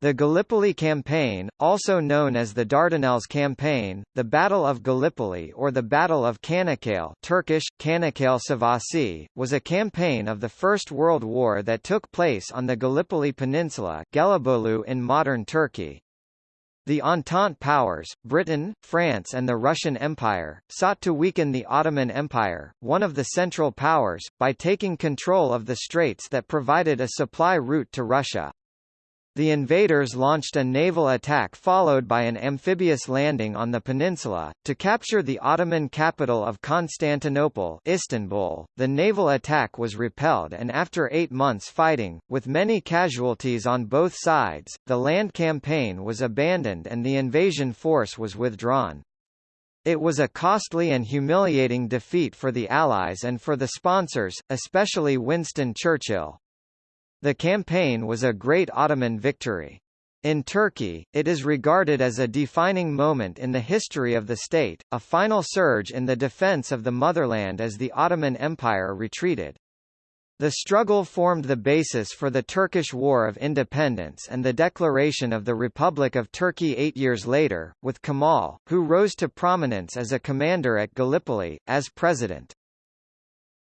The Gallipoli Campaign, also known as the Dardanelles Campaign, the Battle of Gallipoli or the Battle of Çanakkale Turkish, Çanakkale Savaşı, was a campaign of the First World War that took place on the Gallipoli Peninsula Gelibolu in modern Turkey. The Entente powers, Britain, France and the Russian Empire, sought to weaken the Ottoman Empire, one of the Central Powers, by taking control of the straits that provided a supply route to Russia. The invaders launched a naval attack followed by an amphibious landing on the peninsula, to capture the Ottoman capital of Constantinople Istanbul. .The naval attack was repelled and after eight months fighting, with many casualties on both sides, the land campaign was abandoned and the invasion force was withdrawn. It was a costly and humiliating defeat for the Allies and for the sponsors, especially Winston Churchill. The campaign was a great Ottoman victory. In Turkey, it is regarded as a defining moment in the history of the state, a final surge in the defense of the motherland as the Ottoman Empire retreated. The struggle formed the basis for the Turkish War of Independence and the declaration of the Republic of Turkey eight years later, with Kemal, who rose to prominence as a commander at Gallipoli, as president.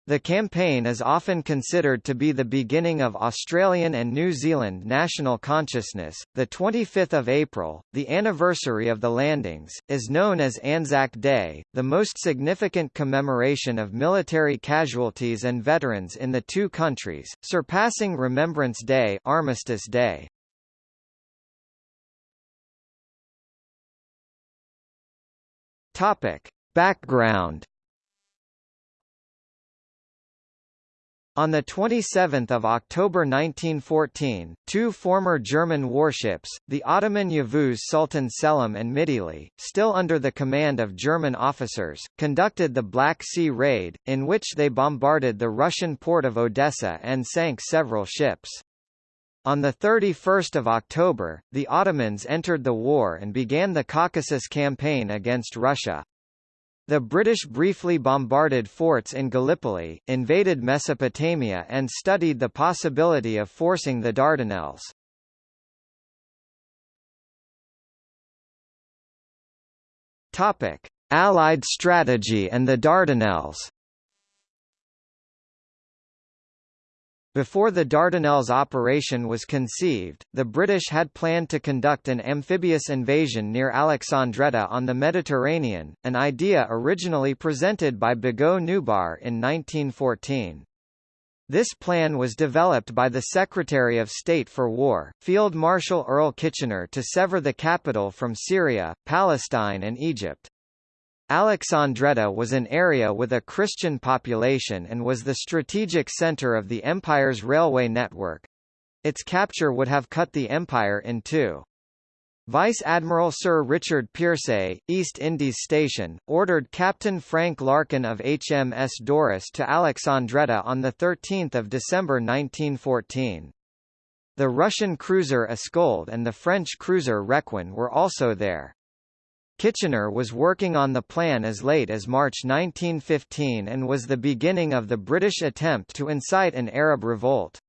The campaign is often considered to be the beginning of Australian and New Zealand national consciousness. The 25th of April, the anniversary of the landings, is known as Anzac Day, the most significant commemoration of military casualties and veterans in the two countries, surpassing Remembrance Day, Armistice Day. Topic: Background On 27 October 1914, two former German warships, the Ottoman Yavuz Sultan Selim and Midili, still under the command of German officers, conducted the Black Sea Raid, in which they bombarded the Russian port of Odessa and sank several ships. On 31 October, the Ottomans entered the war and began the Caucasus campaign against Russia. The British briefly bombarded forts in Gallipoli, invaded Mesopotamia and studied the possibility of forcing the Dardanelles. Allied strategy and the Dardanelles Before the Dardanelles operation was conceived, the British had planned to conduct an amphibious invasion near Alexandretta on the Mediterranean, an idea originally presented by Boghos Nubar in 1914. This plan was developed by the Secretary of State for War, Field Marshal Earl Kitchener to sever the capital from Syria, Palestine and Egypt. Alexandretta was an area with a Christian population and was the strategic center of the empire's railway network. Its capture would have cut the empire in two. Vice Admiral Sir Richard Peirse, East Indies Station, ordered Captain Frank Larkin of HMS Doris to Alexandretta on 13 December 1914. The Russian cruiser Askold and the French cruiser Requin were also there. Kitchener was working on the plan as late as March 1915 and was the beginning of the British attempt to incite an Arab revolt.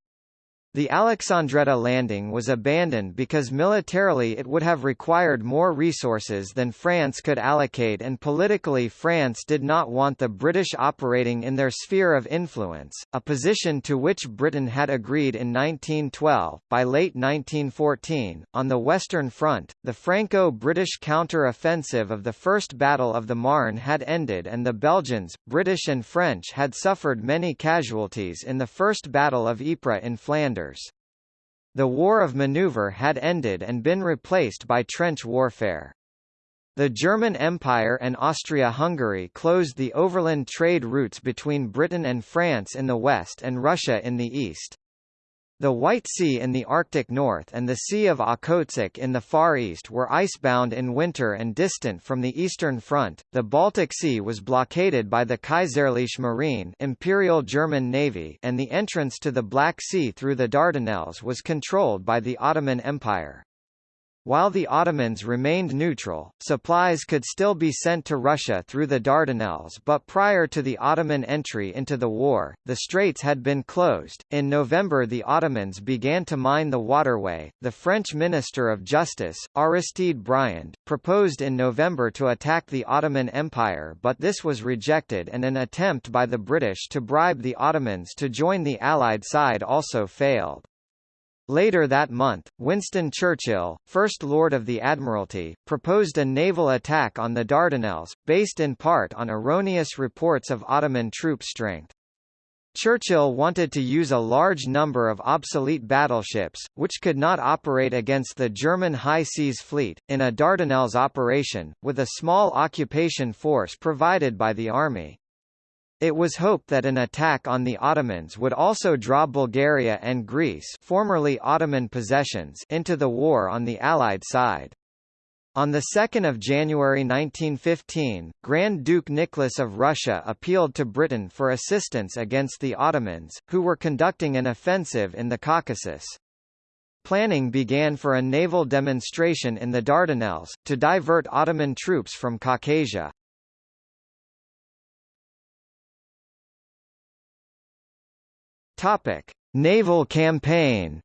The Alexandretta landing was abandoned because militarily it would have required more resources than France could allocate and politically France did not want the British operating in their sphere of influence, a position to which Britain had agreed in 1912. By late 1914, on the Western Front, the Franco-British counter-offensive of the First Battle of the Marne had ended and the Belgians, British and French had suffered many casualties in the First Battle of Ypres in Flanders. The War of Maneuver had ended and been replaced by trench warfare. The German Empire and Austria-Hungary closed the overland trade routes between Britain and France in the west and Russia in the east. The White Sea in the Arctic North and the Sea of Okhotsk in the Far East were icebound in winter and distant from the Eastern Front. The Baltic Sea was blockaded by the Kaiserliche Marine Imperial German Navy and the entrance to the Black Sea through the Dardanelles was controlled by the Ottoman Empire. While the Ottomans remained neutral, supplies could still be sent to Russia through the Dardanelles but prior to the Ottoman entry into the war, the straits had been closed. In November the Ottomans began to mine the waterway. The French Minister of Justice, Aristide Briand, proposed in November to attack the Ottoman Empire but this was rejected and an attempt by the British to bribe the Ottomans to join the Allied side also failed. Later that month, Winston Churchill, First Lord of the Admiralty, proposed a naval attack on the Dardanelles, based in part on erroneous reports of Ottoman troop strength. Churchill wanted to use a large number of obsolete battleships, which could not operate against the German High Seas Fleet, in a Dardanelles operation, with a small occupation force provided by the army. It was hoped that an attack on the Ottomans would also draw Bulgaria and Greece formerly Ottoman possessions into the war on the Allied side. On 2 January 1915, Grand Duke Nicholas of Russia appealed to Britain for assistance against the Ottomans, who were conducting an offensive in the Caucasus. Planning began for a naval demonstration in the Dardanelles, to divert Ottoman troops from Caucasia. Topic: Naval campaign.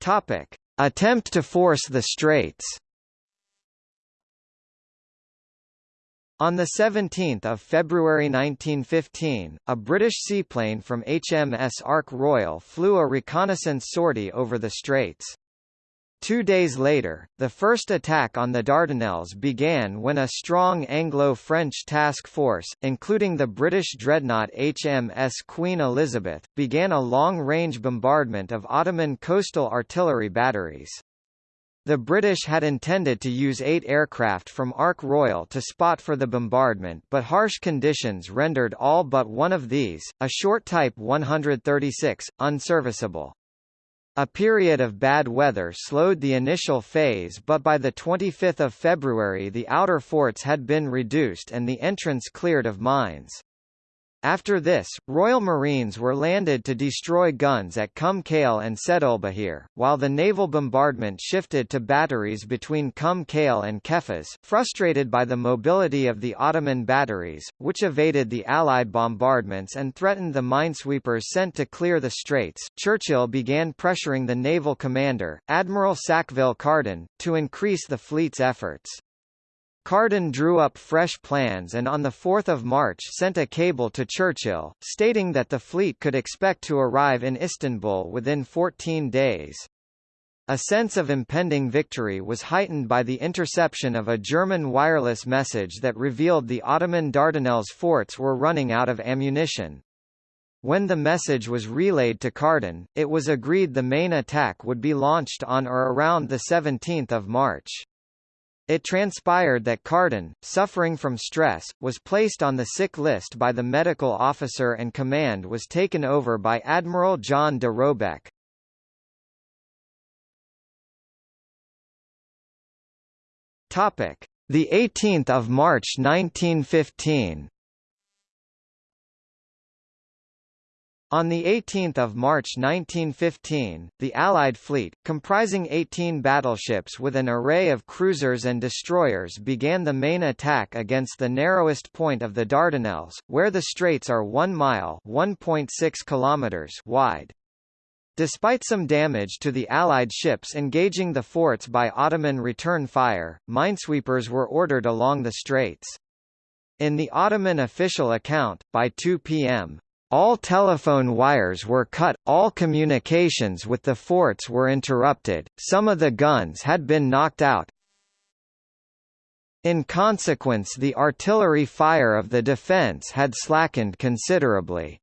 Topic: Attempt to force the Straits. On 17 February 1915, a British seaplane from HMS Ark Royal flew a reconnaissance sortie over the Straits. Two days later, the first attack on the Dardanelles began when a strong Anglo-French task force, including the British dreadnought HMS Queen Elizabeth, began a long-range bombardment of Ottoman coastal artillery batteries. The British had intended to use eight aircraft from Ark Royal to spot for the bombardment but harsh conditions rendered all but one of these, a Short Type 136, unserviceable. A period of bad weather slowed the initial phase but by 25 February the outer forts had been reduced and the entrance cleared of mines. After this, Royal Marines were landed to destroy guns at Kum Kale and Sedulbahir, while the naval bombardment shifted to batteries between Kum Kale and Kefes, frustrated by the mobility of the Ottoman batteries, which evaded the Allied bombardments and threatened the minesweepers sent to clear the straits. Churchill began pressuring the naval commander, Admiral Sackville Carden, to increase the fleet's efforts. Carden drew up fresh plans and on 4 March sent a cable to Churchill, stating that the fleet could expect to arrive in Istanbul within 14 days. A sense of impending victory was heightened by the interception of a German wireless message that revealed the Ottoman Dardanelles forts were running out of ammunition. When the message was relayed to Carden, it was agreed the main attack would be launched on or around 17 March. It transpired that Carden, suffering from stress, was placed on the sick list by the medical officer and command was taken over by Admiral John de Robeck. Topic: The 18th of March 1915. On 18 March 1915, the Allied fleet, comprising 18 battleships with an array of cruisers and destroyers began the main attack against the narrowest point of the Dardanelles, where the straits are 1 mile kilometers wide. Despite some damage to the Allied ships engaging the forts by Ottoman return fire, minesweepers were ordered along the straits. In the Ottoman official account, by 2 p.m., all telephone wires were cut, all communications with the forts were interrupted, some of the guns had been knocked out. In consequence the artillery fire of the defence had slackened considerably.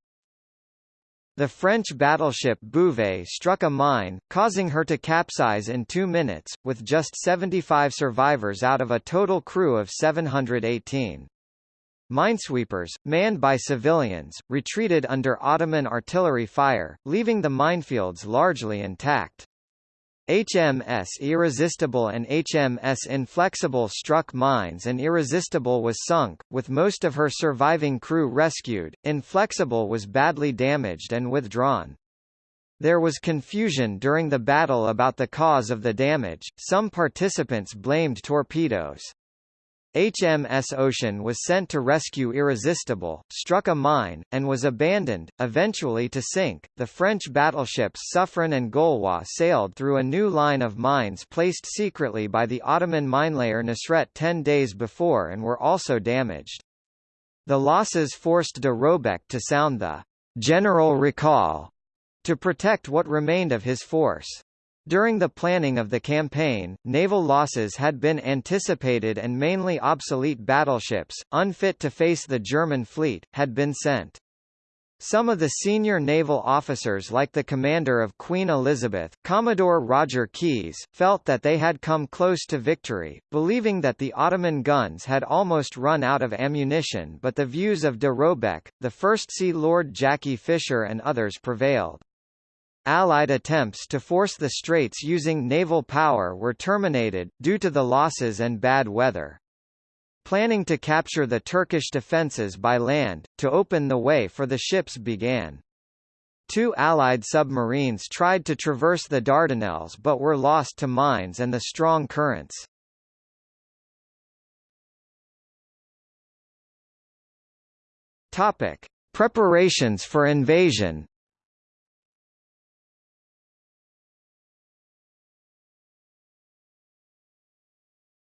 The French battleship Bouvet struck a mine, causing her to capsize in two minutes, with just 75 survivors out of a total crew of 718. Minesweepers, manned by civilians, retreated under Ottoman artillery fire, leaving the minefields largely intact. HMS Irresistible and HMS Inflexible struck mines and Irresistible was sunk, with most of her surviving crew rescued. Inflexible was badly damaged and withdrawn. There was confusion during the battle about the cause of the damage, some participants blamed torpedoes. HMS Ocean was sent to rescue Irresistible, struck a mine, and was abandoned, eventually to sink. The French battleships Suffren and Gaulois sailed through a new line of mines placed secretly by the Ottoman minelayer Nusret ten days before and were also damaged. The losses forced de Robeck to sound the general recall to protect what remained of his force. During the planning of the campaign, naval losses had been anticipated and mainly obsolete battleships, unfit to face the German fleet, had been sent. Some of the senior naval officers like the commander of Queen Elizabeth, Commodore Roger Keyes, felt that they had come close to victory, believing that the Ottoman guns had almost run out of ammunition but the views of de Robeck, the First Sea Lord Jackie Fisher and others prevailed. Allied attempts to force the straits using naval power were terminated, due to the losses and bad weather. Planning to capture the Turkish defences by land, to open the way for the ships began. Two Allied submarines tried to traverse the Dardanelles but were lost to mines and the strong currents. Topic. Preparations for invasion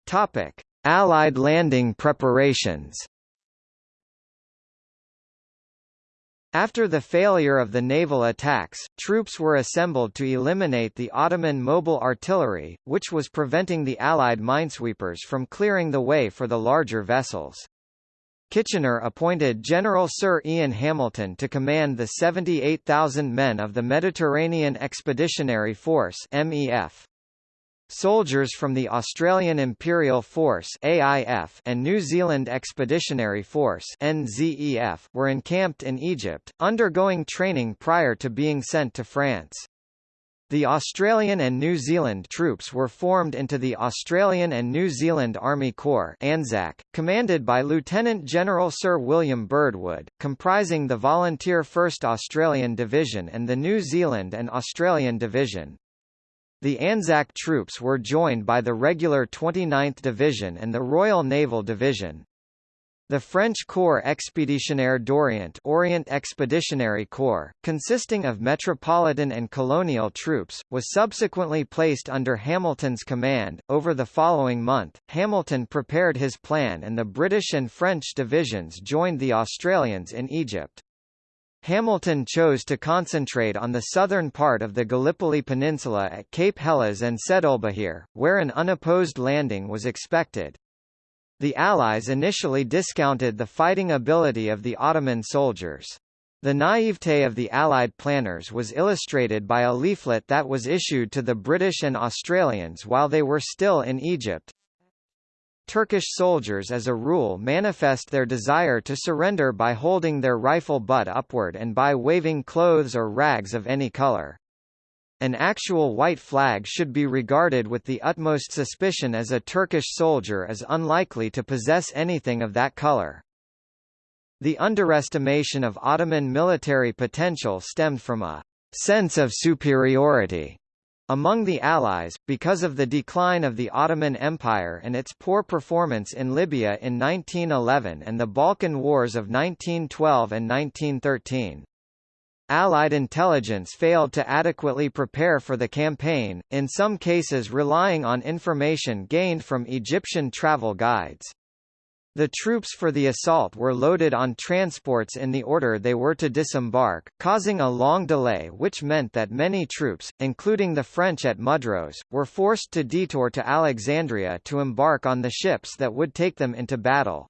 Topic: Allied landing preparations. After the failure of the naval attacks, troops were assembled to eliminate the Ottoman mobile artillery, which was preventing the Allied minesweepers from clearing the way for the larger vessels. Kitchener appointed General Sir Ian Hamilton to command the 78,000 men of the Mediterranean Expeditionary Force MEF. Soldiers from the Australian Imperial Force AIF and New Zealand Expeditionary Force NZEF were encamped in Egypt, undergoing training prior to being sent to France. The Australian and New Zealand troops were formed into the Australian and New Zealand Army Corps ANZAC, commanded by Lieutenant General Sir William Birdwood, comprising the volunteer 1st Australian Division and the New Zealand and Australian Division. The Anzac troops were joined by the regular 29th Division and the Royal Naval Division. The French Corps Expéditionnaire d'Orient Orient Expeditionary Corps, consisting of metropolitan and colonial troops, was subsequently placed under Hamilton's command. Over the following month, Hamilton prepared his plan and the British and French divisions joined the Australians in Egypt. Hamilton chose to concentrate on the southern part of the Gallipoli Peninsula at Cape Helles and Sedulbahir, where an unopposed landing was expected. The Allies initially discounted the fighting ability of the Ottoman soldiers. The naivete of the Allied planners was illustrated by a leaflet that was issued to the British and Australians while they were still in Egypt, Turkish soldiers as a rule manifest their desire to surrender by holding their rifle butt upward and by waving clothes or rags of any color. An actual white flag should be regarded with the utmost suspicion as a Turkish soldier is unlikely to possess anything of that color. The underestimation of Ottoman military potential stemmed from a sense of superiority among the Allies, because of the decline of the Ottoman Empire and its poor performance in Libya in 1911 and the Balkan Wars of 1912 and 1913. Allied intelligence failed to adequately prepare for the campaign, in some cases relying on information gained from Egyptian travel guides. The troops for the assault were loaded on transports in the order they were to disembark, causing a long delay which meant that many troops, including the French at Mudros, were forced to detour to Alexandria to embark on the ships that would take them into battle.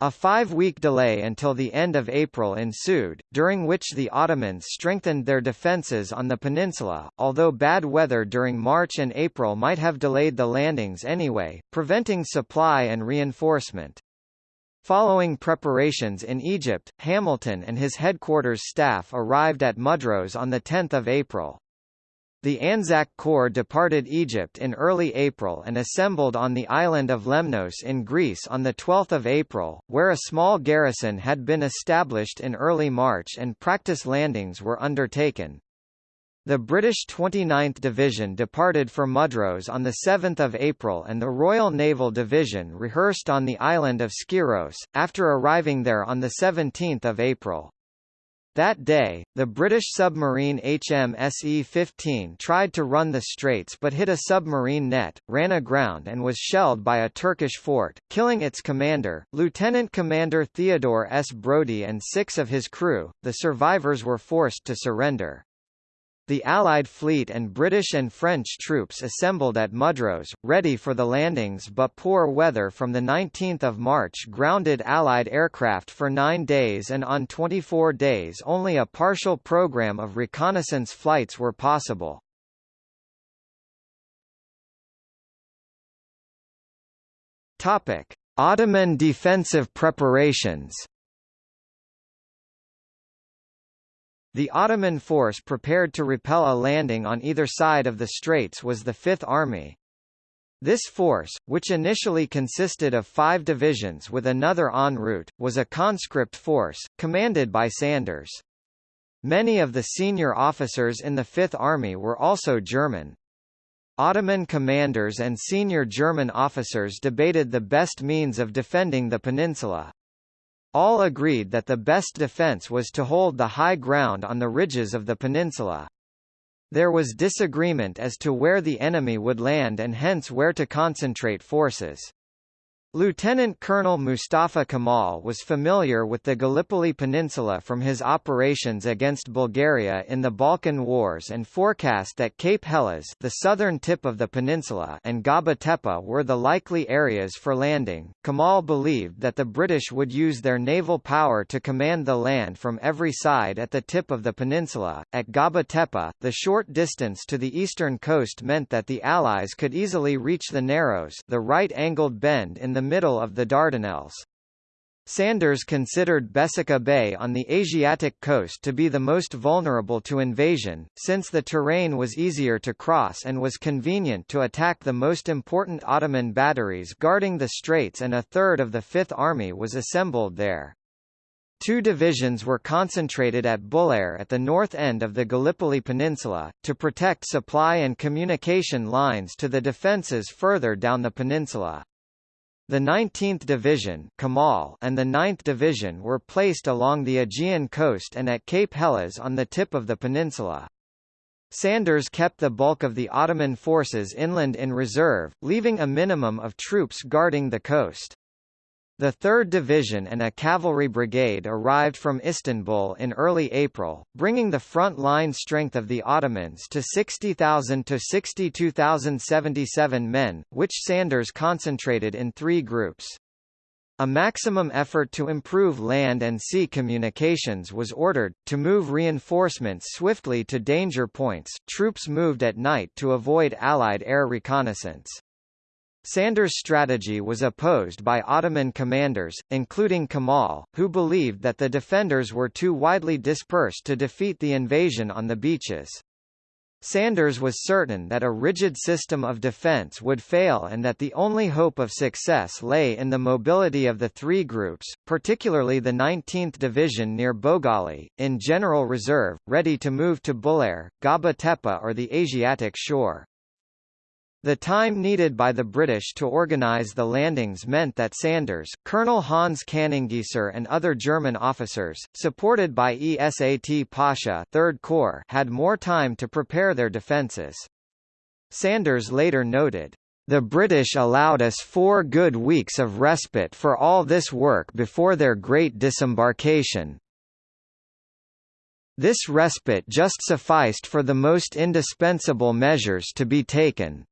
A five-week delay until the end of April ensued, during which the Ottomans strengthened their defences on the peninsula, although bad weather during March and April might have delayed the landings anyway, preventing supply and reinforcement. Following preparations in Egypt, Hamilton and his headquarters staff arrived at Mudros on 10 April. The Anzac Corps departed Egypt in early April and assembled on the island of Lemnos in Greece on 12 April, where a small garrison had been established in early March and practice landings were undertaken. The British 29th Division departed for Mudros on 7 April and the Royal Naval Division rehearsed on the island of Skyros, after arriving there on 17 April. That day, the British submarine HMSE-15 tried to run the straits but hit a submarine net, ran aground and was shelled by a Turkish fort, killing its commander, Lieutenant Commander Theodore S. Brodie and six of his crew. The survivors were forced to surrender. The Allied fleet and British and French troops assembled at Mudros, ready for the landings but poor weather from 19 March grounded Allied aircraft for nine days and on 24 days only a partial program of reconnaissance flights were possible. Ottoman defensive preparations The Ottoman force prepared to repel a landing on either side of the straits was the Fifth Army. This force, which initially consisted of five divisions with another en route, was a conscript force, commanded by Sanders. Many of the senior officers in the Fifth Army were also German. Ottoman commanders and senior German officers debated the best means of defending the peninsula. All agreed that the best defense was to hold the high ground on the ridges of the peninsula. There was disagreement as to where the enemy would land and hence where to concentrate forces. Lieutenant Colonel Mustafa Kemal was familiar with the Gallipoli Peninsula from his operations against Bulgaria in the Balkan Wars and forecast that Cape Helles the southern tip of the peninsula and Gaba Tepe were the likely areas for landing. Kemal believed that the British would use their naval power to command the land from every side at the tip of the peninsula. At Gaba Tepe, the short distance to the eastern coast meant that the Allies could easily reach the Narrows the right-angled bend in the the middle of the Dardanelles. Sanders considered Besika Bay on the Asiatic coast to be the most vulnerable to invasion, since the terrain was easier to cross and was convenient to attack the most important Ottoman batteries guarding the straits and a third of the Fifth Army was assembled there. Two divisions were concentrated at Bulair at the north end of the Gallipoli Peninsula, to protect supply and communication lines to the defences further down the peninsula. The 19th Division Kemal and the 9th Division were placed along the Aegean coast and at Cape Helles on the tip of the peninsula. Sanders kept the bulk of the Ottoman forces inland in reserve, leaving a minimum of troops guarding the coast. The 3rd Division and a cavalry brigade arrived from Istanbul in early April, bringing the front-line strength of the Ottomans to 60,000 to 62,077 men, which Sanders concentrated in three groups. A maximum effort to improve land and sea communications was ordered, to move reinforcements swiftly to danger points, troops moved at night to avoid Allied air reconnaissance. Sanders' strategy was opposed by Ottoman commanders, including Kemal, who believed that the defenders were too widely dispersed to defeat the invasion on the beaches. Sanders was certain that a rigid system of defense would fail and that the only hope of success lay in the mobility of the three groups, particularly the 19th Division near Bogali, in general reserve, ready to move to Bulair, Gaba Tepe or the Asiatic shore. The time needed by the British to organise the landings meant that Sanders, Colonel Hans Kannengiesser and other German officers, supported by Esat Pasha 3rd Corps, had more time to prepare their defences. Sanders later noted, the British allowed us four good weeks of respite for all this work before their great disembarkation. This respite just sufficed for the most indispensable measures to be taken.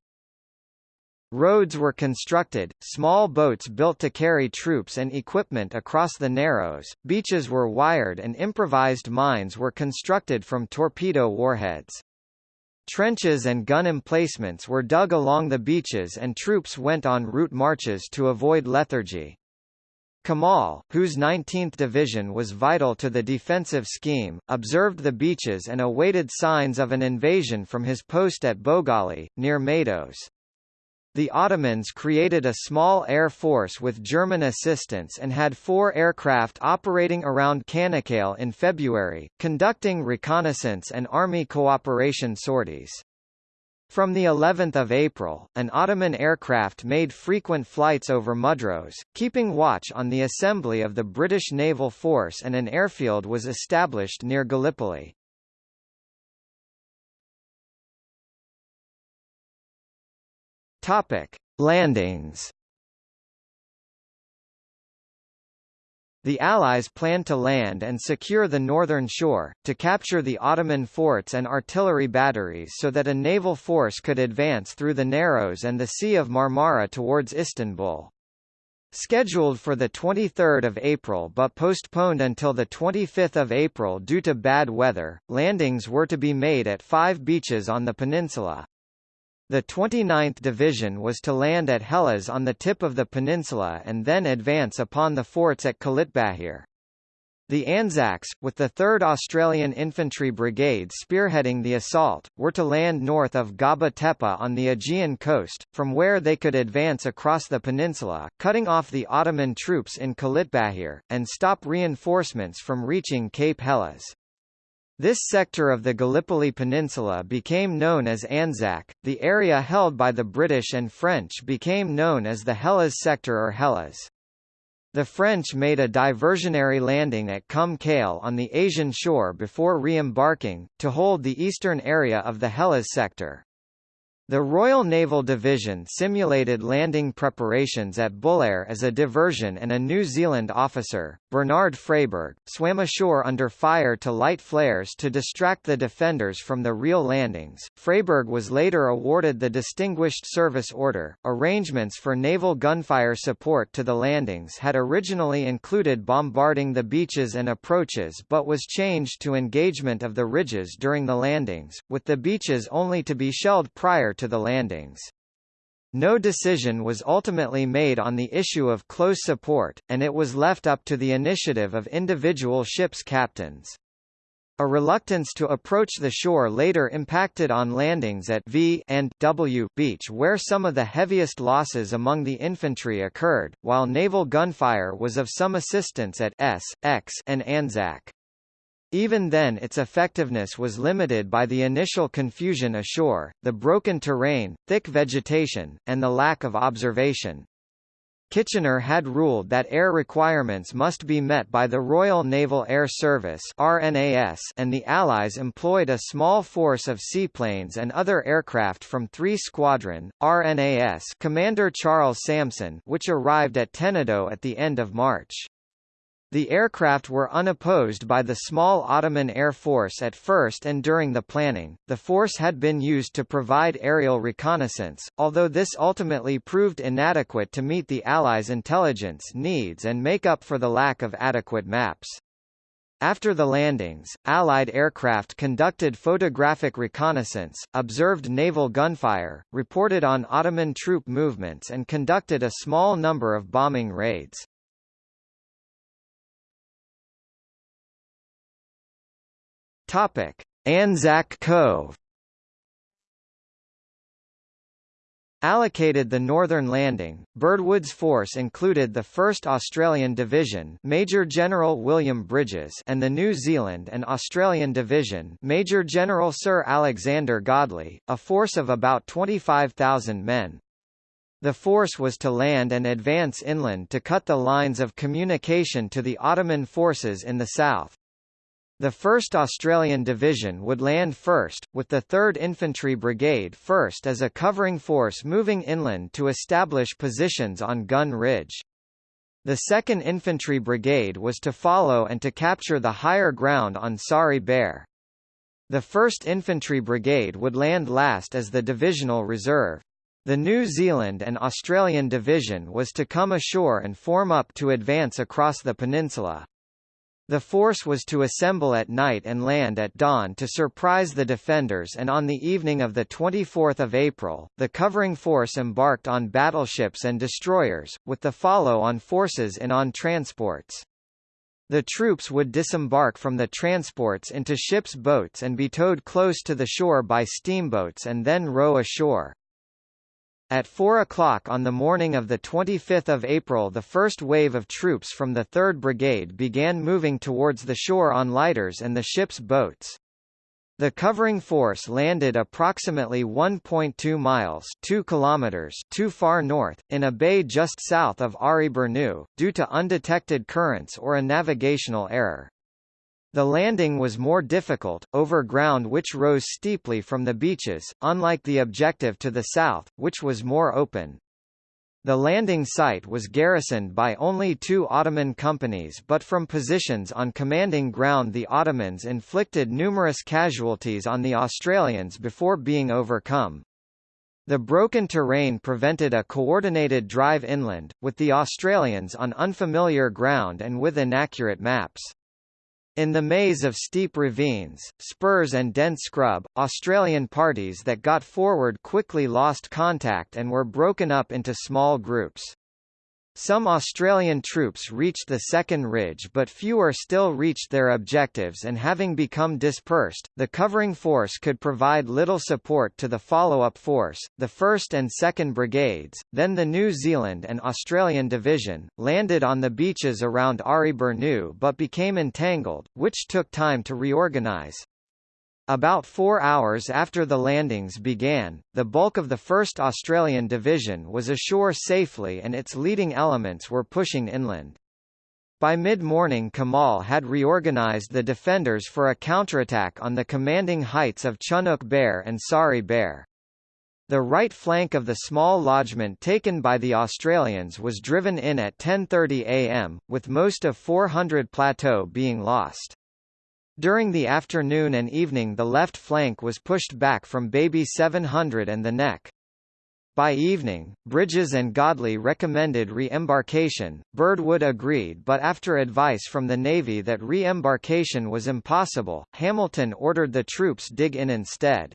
Roads were constructed, small boats built to carry troops and equipment across the Narrows, beaches were wired and improvised mines were constructed from torpedo warheads. Trenches and gun emplacements were dug along the beaches and troops went on route marches to avoid lethargy. Kemal, whose 19th Division was vital to the defensive scheme, observed the beaches and awaited signs of an invasion from his post at Bogali, near Maidos. The Ottomans created a small air force with German assistance and had four aircraft operating around Canakkale in February, conducting reconnaissance and army cooperation sorties. From the 11th of April, an Ottoman aircraft made frequent flights over Mudros, keeping watch on the assembly of the British naval force and an airfield was established near Gallipoli. Topic: Landings. The Allies planned to land and secure the northern shore, to capture the Ottoman forts and artillery batteries so that a naval force could advance through the Narrows and the Sea of Marmara towards Istanbul. Scheduled for 23 April but postponed until 25 April due to bad weather, landings were to be made at five beaches on the peninsula. The 29th Division was to land at Helles on the tip of the peninsula and then advance upon the forts at Kilitbahir. The Anzacs, with the 3rd Australian Infantry Brigade spearheading the assault, were to land north of Gaba Tepe on the Aegean coast, from where they could advance across the peninsula, cutting off the Ottoman troops in Kilitbahir, and stop reinforcements from reaching Cape Helles. This sector of the Gallipoli Peninsula became known as Anzac, the area held by the British and French became known as the Helles sector or Helles. The French made a diversionary landing at Kum Kale on the Asian shore before re-embarking, to hold the eastern area of the Helles sector. The Royal Naval Division simulated landing preparations at Bulair as a diversion and a New Zealand officer, Bernard Freyberg, swam ashore under fire to light flares to distract the defenders from the real landings. Freyberg was later awarded the Distinguished Service Order. Arrangements for naval gunfire support to the landings had originally included bombarding the beaches and approaches but was changed to engagement of the ridges during the landings, with the beaches only to be shelled prior to the landings. No decision was ultimately made on the issue of close support, and it was left up to the initiative of individual ships' captains. A reluctance to approach the shore later impacted on landings at V and W Beach where some of the heaviest losses among the infantry occurred, while naval gunfire was of some assistance at S, X and Anzac. Even then its effectiveness was limited by the initial confusion ashore, the broken terrain, thick vegetation, and the lack of observation. Kitchener had ruled that air requirements must be met by the Royal Naval Air Service RNAS and the Allies employed a small force of seaplanes and other aircraft from 3 Squadron, RNAS Commander Charles Samson which arrived at Tenedo at the end of March. The aircraft were unopposed by the small Ottoman Air Force at first and during the planning. The force had been used to provide aerial reconnaissance, although this ultimately proved inadequate to meet the Allies' intelligence needs and make up for the lack of adequate maps. After the landings, Allied aircraft conducted photographic reconnaissance, observed naval gunfire, reported on Ottoman troop movements and conducted a small number of bombing raids. Topic: Anzac Cove. Allocated the northern landing, Birdwood's force included the 1st Australian Division Major General William Bridges and the New Zealand and Australian Division Major General Sir Alexander Godley, a force of about 25,000 men. The force was to land and advance inland to cut the lines of communication to the Ottoman forces in the south. The 1st Australian Division would land first, with the 3rd Infantry Brigade first as a covering force moving inland to establish positions on Gun Ridge. The 2nd Infantry Brigade was to follow and to capture the higher ground on Sari Bair. The 1st Infantry Brigade would land last as the divisional reserve. The New Zealand and Australian Division was to come ashore and form up to advance across the peninsula. The force was to assemble at night and land at dawn to surprise the defenders and on the evening of 24 April, the covering force embarked on battleships and destroyers, with the follow-on forces in on transports. The troops would disembark from the transports into ships' boats and be towed close to the shore by steamboats and then row ashore. At 4 o'clock on the morning of 25 April the first wave of troops from the 3rd Brigade began moving towards the shore on lighters and the ship's boats. The covering force landed approximately 1.2 miles 2 kilometers too far north, in a bay just south of Ari Burnu, due to undetected currents or a navigational error. The landing was more difficult, over ground which rose steeply from the beaches, unlike the objective to the south, which was more open. The landing site was garrisoned by only two Ottoman companies but from positions on commanding ground the Ottomans inflicted numerous casualties on the Australians before being overcome. The broken terrain prevented a coordinated drive inland, with the Australians on unfamiliar ground and with inaccurate maps. In the maze of steep ravines, spurs and dense scrub, Australian parties that got forward quickly lost contact and were broken up into small groups. Some Australian troops reached the second ridge but fewer still reached their objectives and having become dispersed, the covering force could provide little support to the follow-up force, the 1st and 2nd Brigades, then the New Zealand and Australian Division, landed on the beaches around Ari but became entangled, which took time to reorganise. About four hours after the landings began, the bulk of the 1st Australian Division was ashore safely and its leading elements were pushing inland. By mid-morning Kemal had reorganised the defenders for a counterattack on the commanding heights of Chunuk Bair and Sari Bair. The right flank of the small lodgement taken by the Australians was driven in at 10.30 am, with most of 400 plateau being lost. During the afternoon and evening the left flank was pushed back from Baby 700 and the neck. By evening, Bridges and Godley recommended re-embarkation, Birdwood agreed but after advice from the Navy that re-embarkation was impossible, Hamilton ordered the troops dig in instead.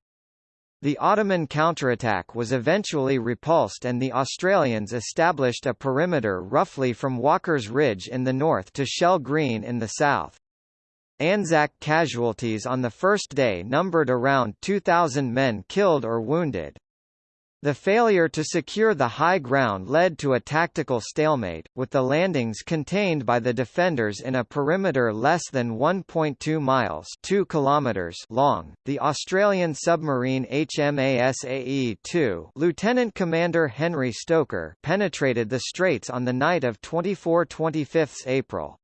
The Ottoman counterattack was eventually repulsed and the Australians established a perimeter roughly from Walker's Ridge in the north to Shell Green in the south. Anzac casualties on the first day numbered around 2,000 men killed or wounded. The failure to secure the high ground led to a tactical stalemate, with the landings contained by the defenders in a perimeter less than 1.2 miles 2 kilometers long. The Australian submarine HMAS AE-2 Lieutenant Commander Henry Stoker penetrated the straits on the night of 24–25 April.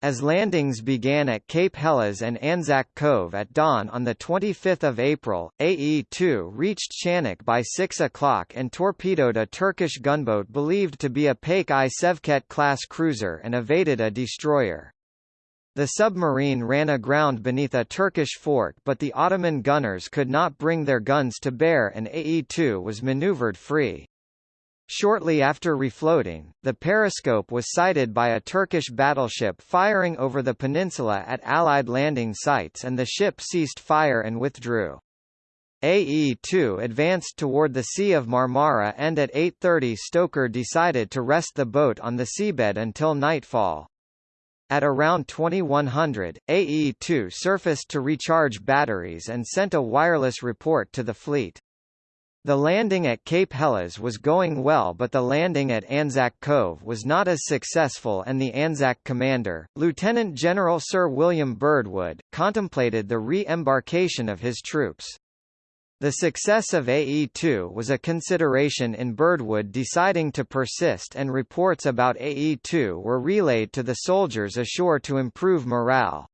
As landings began at Cape Helles and Anzac Cove at dawn on 25 April, AE-2 reached Chanak by 6 o'clock and torpedoed a Turkish gunboat believed to be a Paik I Sevket-class cruiser and evaded a destroyer. The submarine ran aground beneath a Turkish fort but the Ottoman gunners could not bring their guns to bear and AE-2 was maneuvered free. Shortly after refloating, the periscope was sighted by a Turkish battleship firing over the peninsula at Allied landing sites and the ship ceased fire and withdrew. AE-2 advanced toward the Sea of Marmara and at 8.30 Stoker decided to rest the boat on the seabed until nightfall. At around 2100, AE-2 surfaced to recharge batteries and sent a wireless report to the fleet. The landing at Cape Helles was going well but the landing at Anzac Cove was not as successful and the Anzac commander, Lieutenant General Sir William Birdwood, contemplated the re-embarkation of his troops. The success of AE-2 was a consideration in Birdwood deciding to persist and reports about AE-2 were relayed to the soldiers ashore to improve morale.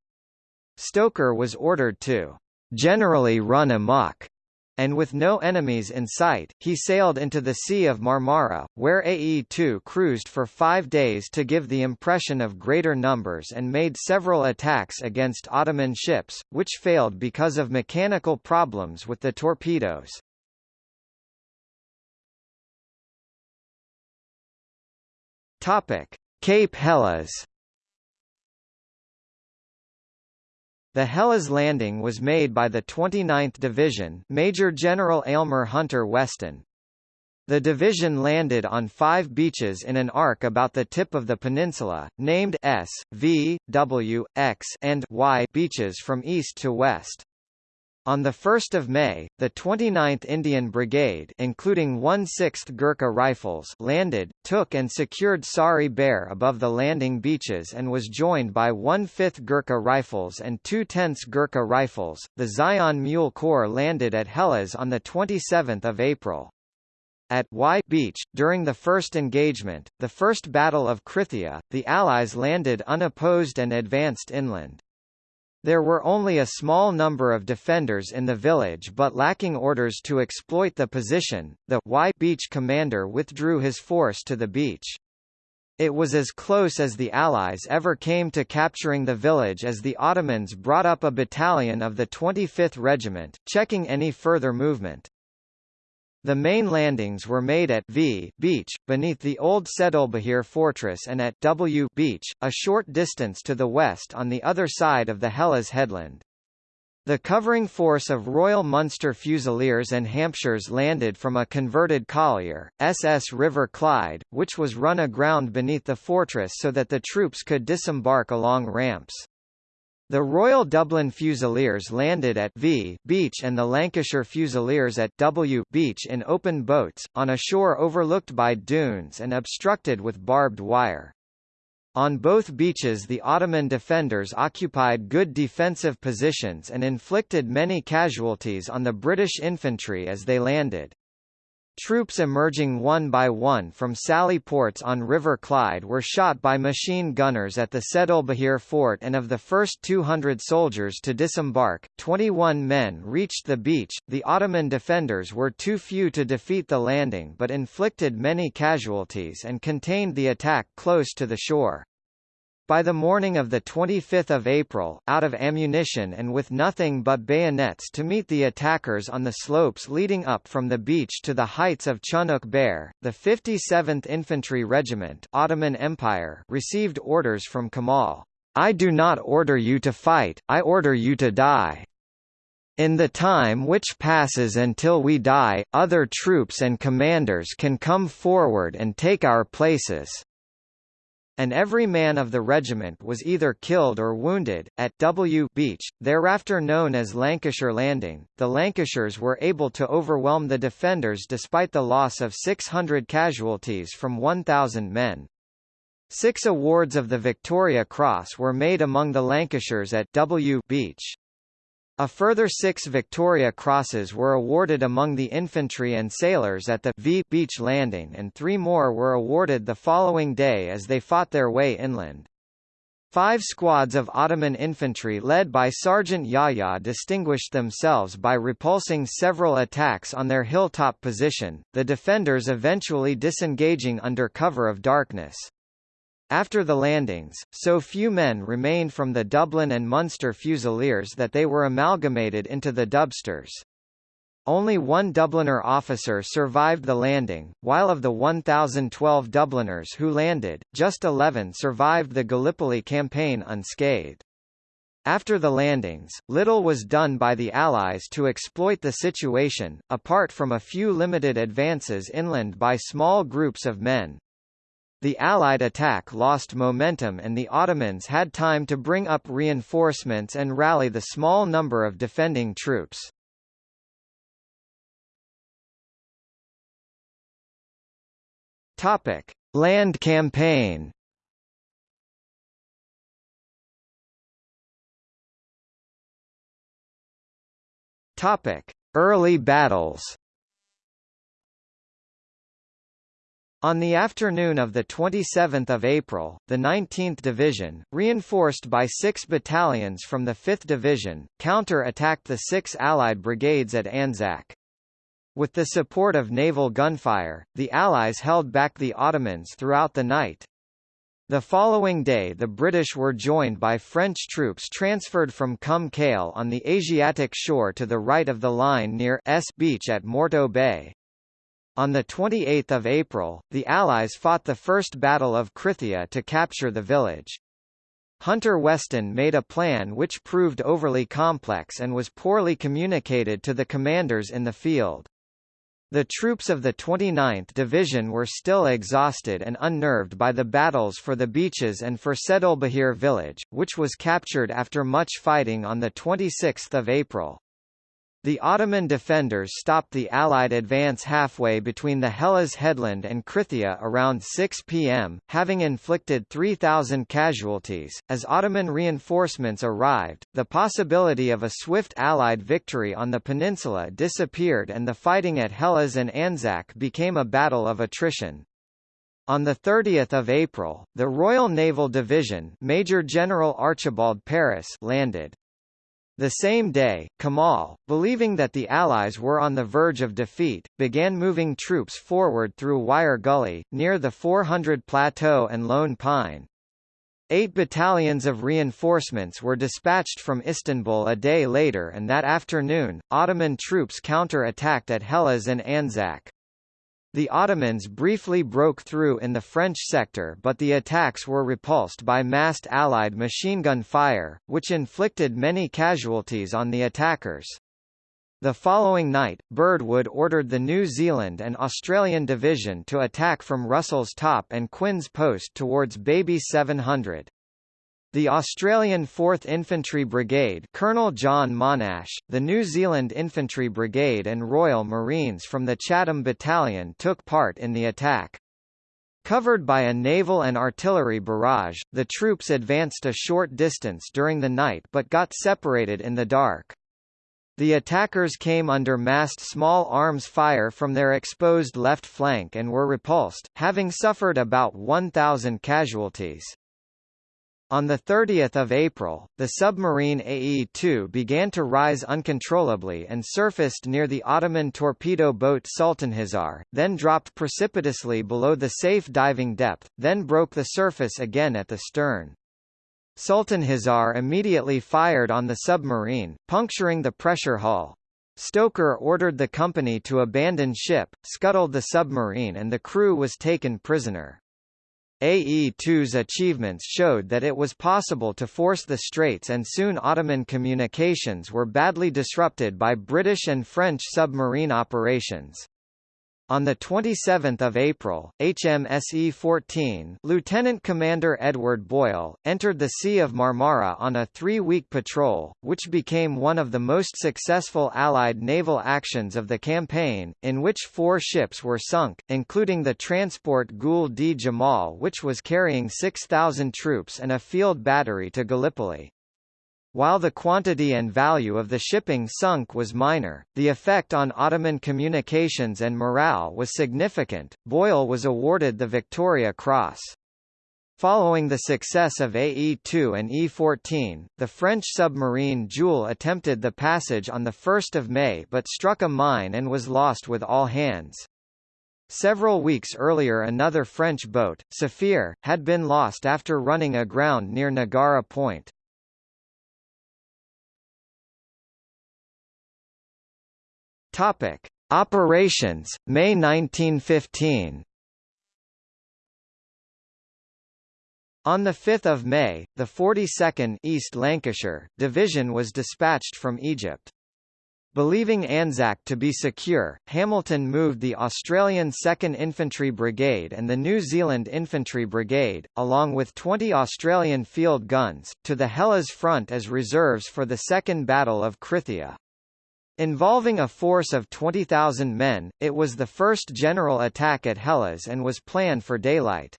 Stoker was ordered to generally run amok and with no enemies in sight, he sailed into the Sea of Marmara, where AE-2 cruised for five days to give the impression of greater numbers and made several attacks against Ottoman ships, which failed because of mechanical problems with the torpedoes. Cape Helles The Helles landing was made by the 29th Division Major General Aylmer Hunter Weston. The division landed on five beaches in an arc about the tip of the peninsula, named S, V, W, X and Y beaches from east to west. On 1 May, the 29th Indian Brigade including 1/6th Gurkha Rifles landed, took and secured Sari Bair above the landing beaches and was joined by 1/5th Gurkha Rifles and 2/10ths Gurkha Rifles. The Zion Mule Corps landed at Helles on 27 April. At Y Beach, during the first engagement, the First Battle of Krithia, the Allies landed unopposed and advanced inland. There were only a small number of defenders in the village but lacking orders to exploit the position, the Y Beach commander withdrew his force to the beach. It was as close as the Allies ever came to capturing the village as the Ottomans brought up a battalion of the 25th Regiment, checking any further movement. The main landings were made at V Beach, beneath the old Sedulbahir fortress and at W Beach, a short distance to the west on the other side of the Helles headland. The covering force of Royal Munster Fusiliers and Hampshires landed from a converted collier, SS River Clyde, which was run aground beneath the fortress so that the troops could disembark along ramps. The Royal Dublin Fusiliers landed at V Beach and the Lancashire Fusiliers at W Beach in open boats, on a shore overlooked by dunes and obstructed with barbed wire. On both beaches the Ottoman defenders occupied good defensive positions and inflicted many casualties on the British infantry as they landed. Troops emerging one by one from sally ports on River Clyde were shot by machine gunners at the Sedulbahir fort and of the first 200 soldiers to disembark, 21 men reached the beach. The Ottoman defenders were too few to defeat the landing but inflicted many casualties and contained the attack close to the shore. By the morning of 25 April, out of ammunition and with nothing but bayonets to meet the attackers on the slopes leading up from the beach to the heights of Chunuk Bair, the 57th Infantry Regiment Ottoman Empire received orders from Kemal, I do not order you to fight, I order you to die. In the time which passes until we die, other troops and commanders can come forward and take our places and every man of the regiment was either killed or wounded. At W Beach, thereafter known as Lancashire Landing, the Lancashires were able to overwhelm the defenders despite the loss of 600 casualties from 1,000 men. Six awards of the Victoria Cross were made among the Lancashires at W Beach. A further six Victoria Crosses were awarded among the infantry and sailors at the v Beach Landing and three more were awarded the following day as they fought their way inland. Five squads of Ottoman infantry led by Sergeant Yahya distinguished themselves by repulsing several attacks on their hilltop position, the defenders eventually disengaging under cover of darkness. After the landings, so few men remained from the Dublin and Munster Fusiliers that they were amalgamated into the Dubsters. Only one Dubliner officer survived the landing, while of the 1,012 Dubliners who landed, just 11 survived the Gallipoli campaign unscathed. After the landings, little was done by the Allies to exploit the situation, apart from a few limited advances inland by small groups of men. The Allied attack lost momentum and the Ottomans had time to bring up reinforcements and rally the small number of defending troops. Topic: Land campaign. Topic: Early battles. On the afternoon of 27 April, the 19th Division, reinforced by six battalions from the 5th Division, counter-attacked the six Allied brigades at Anzac. With the support of naval gunfire, the Allies held back the Ottomans throughout the night. The following day the British were joined by French troops transferred from Kum Kale on the Asiatic shore to the right of the line near S Beach at Morto Bay. On 28 April, the Allies fought the First Battle of Krithia to capture the village. Hunter Weston made a plan which proved overly complex and was poorly communicated to the commanders in the field. The troops of the 29th Division were still exhausted and unnerved by the battles for the beaches and for Sedulbahir village, which was captured after much fighting on 26 April. The Ottoman defenders stopped the Allied advance halfway between the Helles headland and Krithia around 6 p.m., having inflicted 3,000 casualties. As Ottoman reinforcements arrived, the possibility of a swift Allied victory on the peninsula disappeared and the fighting at Helles and Anzac became a battle of attrition. On 30 April, the Royal Naval Division Major General Archibald Paris landed. The same day, Kemal, believing that the Allies were on the verge of defeat, began moving troops forward through Wire Gully, near the 400 Plateau and Lone Pine. Eight battalions of reinforcements were dispatched from Istanbul a day later and that afternoon, Ottoman troops counter-attacked at Helles and Anzac. The Ottomans briefly broke through in the French sector but the attacks were repulsed by massed Allied machine gun fire, which inflicted many casualties on the attackers. The following night, Birdwood ordered the New Zealand and Australian Division to attack from Russell's Top and Quinn's Post towards Baby 700. The Australian 4th Infantry Brigade Colonel John Monash, the New Zealand Infantry Brigade and Royal Marines from the Chatham Battalion took part in the attack. Covered by a naval and artillery barrage, the troops advanced a short distance during the night but got separated in the dark. The attackers came under massed small arms fire from their exposed left flank and were repulsed, having suffered about 1,000 casualties. On 30 April, the submarine AE-2 began to rise uncontrollably and surfaced near the Ottoman torpedo boat Sultanhisar, then dropped precipitously below the safe diving depth, then broke the surface again at the stern. Sultanhisar immediately fired on the submarine, puncturing the pressure hull. Stoker ordered the company to abandon ship, scuttled the submarine and the crew was taken prisoner. AE-2's achievements showed that it was possible to force the straits and soon Ottoman communications were badly disrupted by British and French submarine operations. On 27 April, HMSE-14 Lieutenant Commander Edward Boyle, entered the Sea of Marmara on a three-week patrol, which became one of the most successful Allied naval actions of the campaign, in which four ships were sunk, including the transport Gul Djemal which was carrying 6,000 troops and a field battery to Gallipoli. While the quantity and value of the shipping sunk was minor, the effect on Ottoman communications and morale was significant. Boyle was awarded the Victoria Cross. Following the success of AE-2 and E-14, the French submarine Joule attempted the passage on 1 May but struck a mine and was lost with all hands. Several weeks earlier another French boat, Saphir, had been lost after running aground near Nagara Point. Topic: Operations, May 1915. On 5 May, the 42nd East Lancashire Division was dispatched from Egypt. Believing Anzac to be secure, Hamilton moved the Australian 2nd Infantry Brigade and the New Zealand Infantry Brigade, along with 20 Australian field guns, to the Helles front as reserves for the Second Battle of Krithia. Involving a force of 20,000 men, it was the first general attack at Helles and was planned for daylight.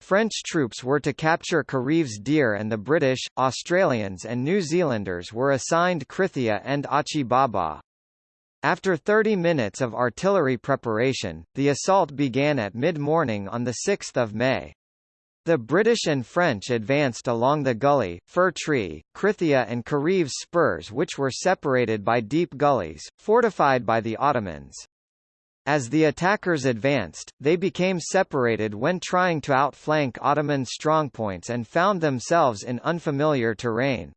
French troops were to capture Kereves Dere and the British, Australians and New Zealanders were assigned Krithia and Achi Baba. After 30 minutes of artillery preparation, the assault began at mid-morning on 6 May. The British and French advanced along the gully, Fir Tree, Krithia and Kereves spurs which were separated by deep gullies, fortified by the Ottomans. As the attackers advanced, they became separated when trying to outflank Ottoman strongpoints and found themselves in unfamiliar terrain.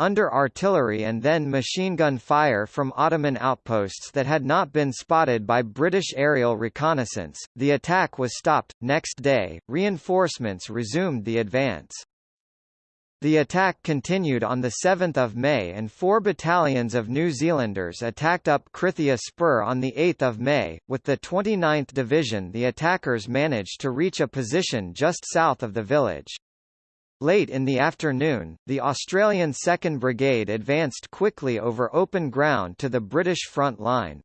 Under artillery and then machine gun fire from Ottoman outposts that had not been spotted by British aerial reconnaissance, the attack was stopped. Next day, reinforcements resumed the advance. The attack continued on 7 May and four battalions of New Zealanders attacked up Krithia Spur on 8 May. With the 29th Division the attackers managed to reach a position just south of the village. Late in the afternoon, the Australian 2nd Brigade advanced quickly over open ground to the British front line.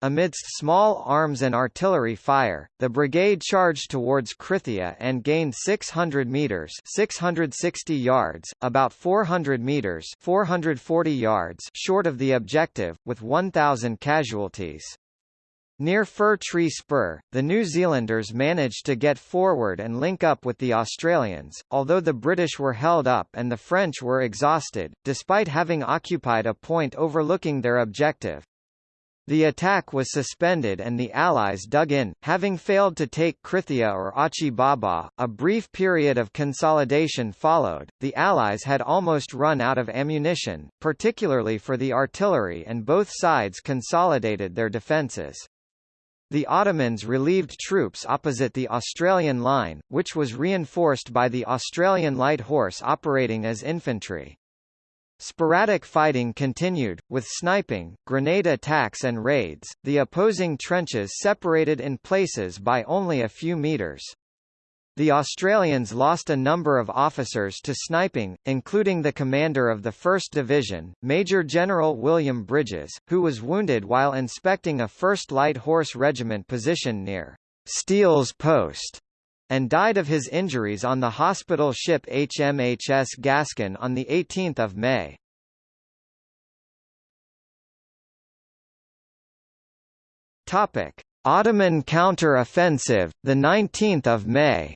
Amidst small arms and artillery fire, the brigade charged towards Krithia and gained 600 meters (660 yards), about 400 meters (440 yards) short of the objective, with 1,000 casualties. Near Fir Tree Spur, the New Zealanders managed to get forward and link up with the Australians, although the British were held up and the French were exhausted, despite having occupied a point overlooking their objective. The attack was suspended and the Allies dug in, having failed to take Krithia or Achi Baba. A brief period of consolidation followed. The Allies had almost run out of ammunition, particularly for the artillery, and both sides consolidated their defences. The Ottomans relieved troops opposite the Australian line, which was reinforced by the Australian Light Horse operating as infantry. Sporadic fighting continued, with sniping, grenade attacks and raids, the opposing trenches separated in places by only a few meters. The Australians lost a number of officers to sniping, including the commander of the 1st Division, Major General William Bridges, who was wounded while inspecting a 1st Light Horse Regiment position near Steele's Post and died of his injuries on the hospital ship HMHS Gascon on 18 May. Ottoman counter-offensive, the 19th of May.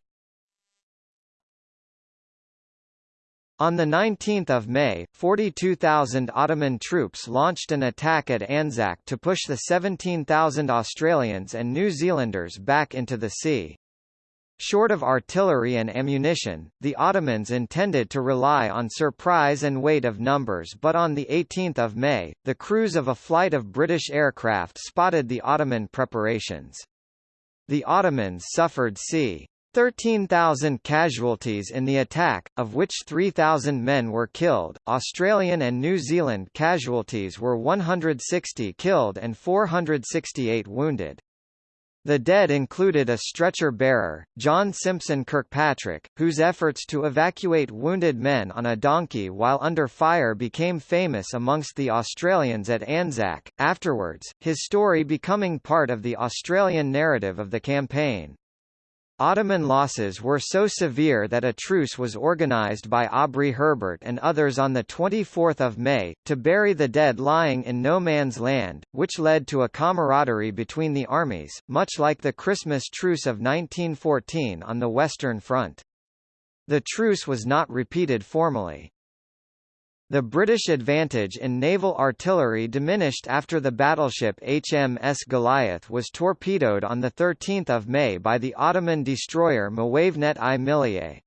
On 19 May, 42,000 Ottoman troops launched an attack at Anzac to push the 17,000 Australians and New Zealanders back into the sea. Short of artillery and ammunition, the Ottomans intended to rely on surprise and weight of numbers but on 18 May, the crews of a flight of British aircraft spotted the Ottoman preparations. The Ottomans suffered c. 13,000 casualties in the attack, of which 3,000 men were killed. Australian and New Zealand casualties were 160 killed and 468 wounded. The dead included a stretcher-bearer, John Simpson Kirkpatrick, whose efforts to evacuate wounded men on a donkey while under fire became famous amongst the Australians at Anzac, afterwards, his story becoming part of the Australian narrative of the campaign. Ottoman losses were so severe that a truce was organised by Aubrey Herbert and others on 24 May, to bury the dead lying in no man's land, which led to a camaraderie between the armies, much like the Christmas truce of 1914 on the Western Front. The truce was not repeated formally. The British advantage in naval artillery diminished after the battleship HMS Goliath was torpedoed on 13 May by the Ottoman destroyer Muavenet-i Milliye.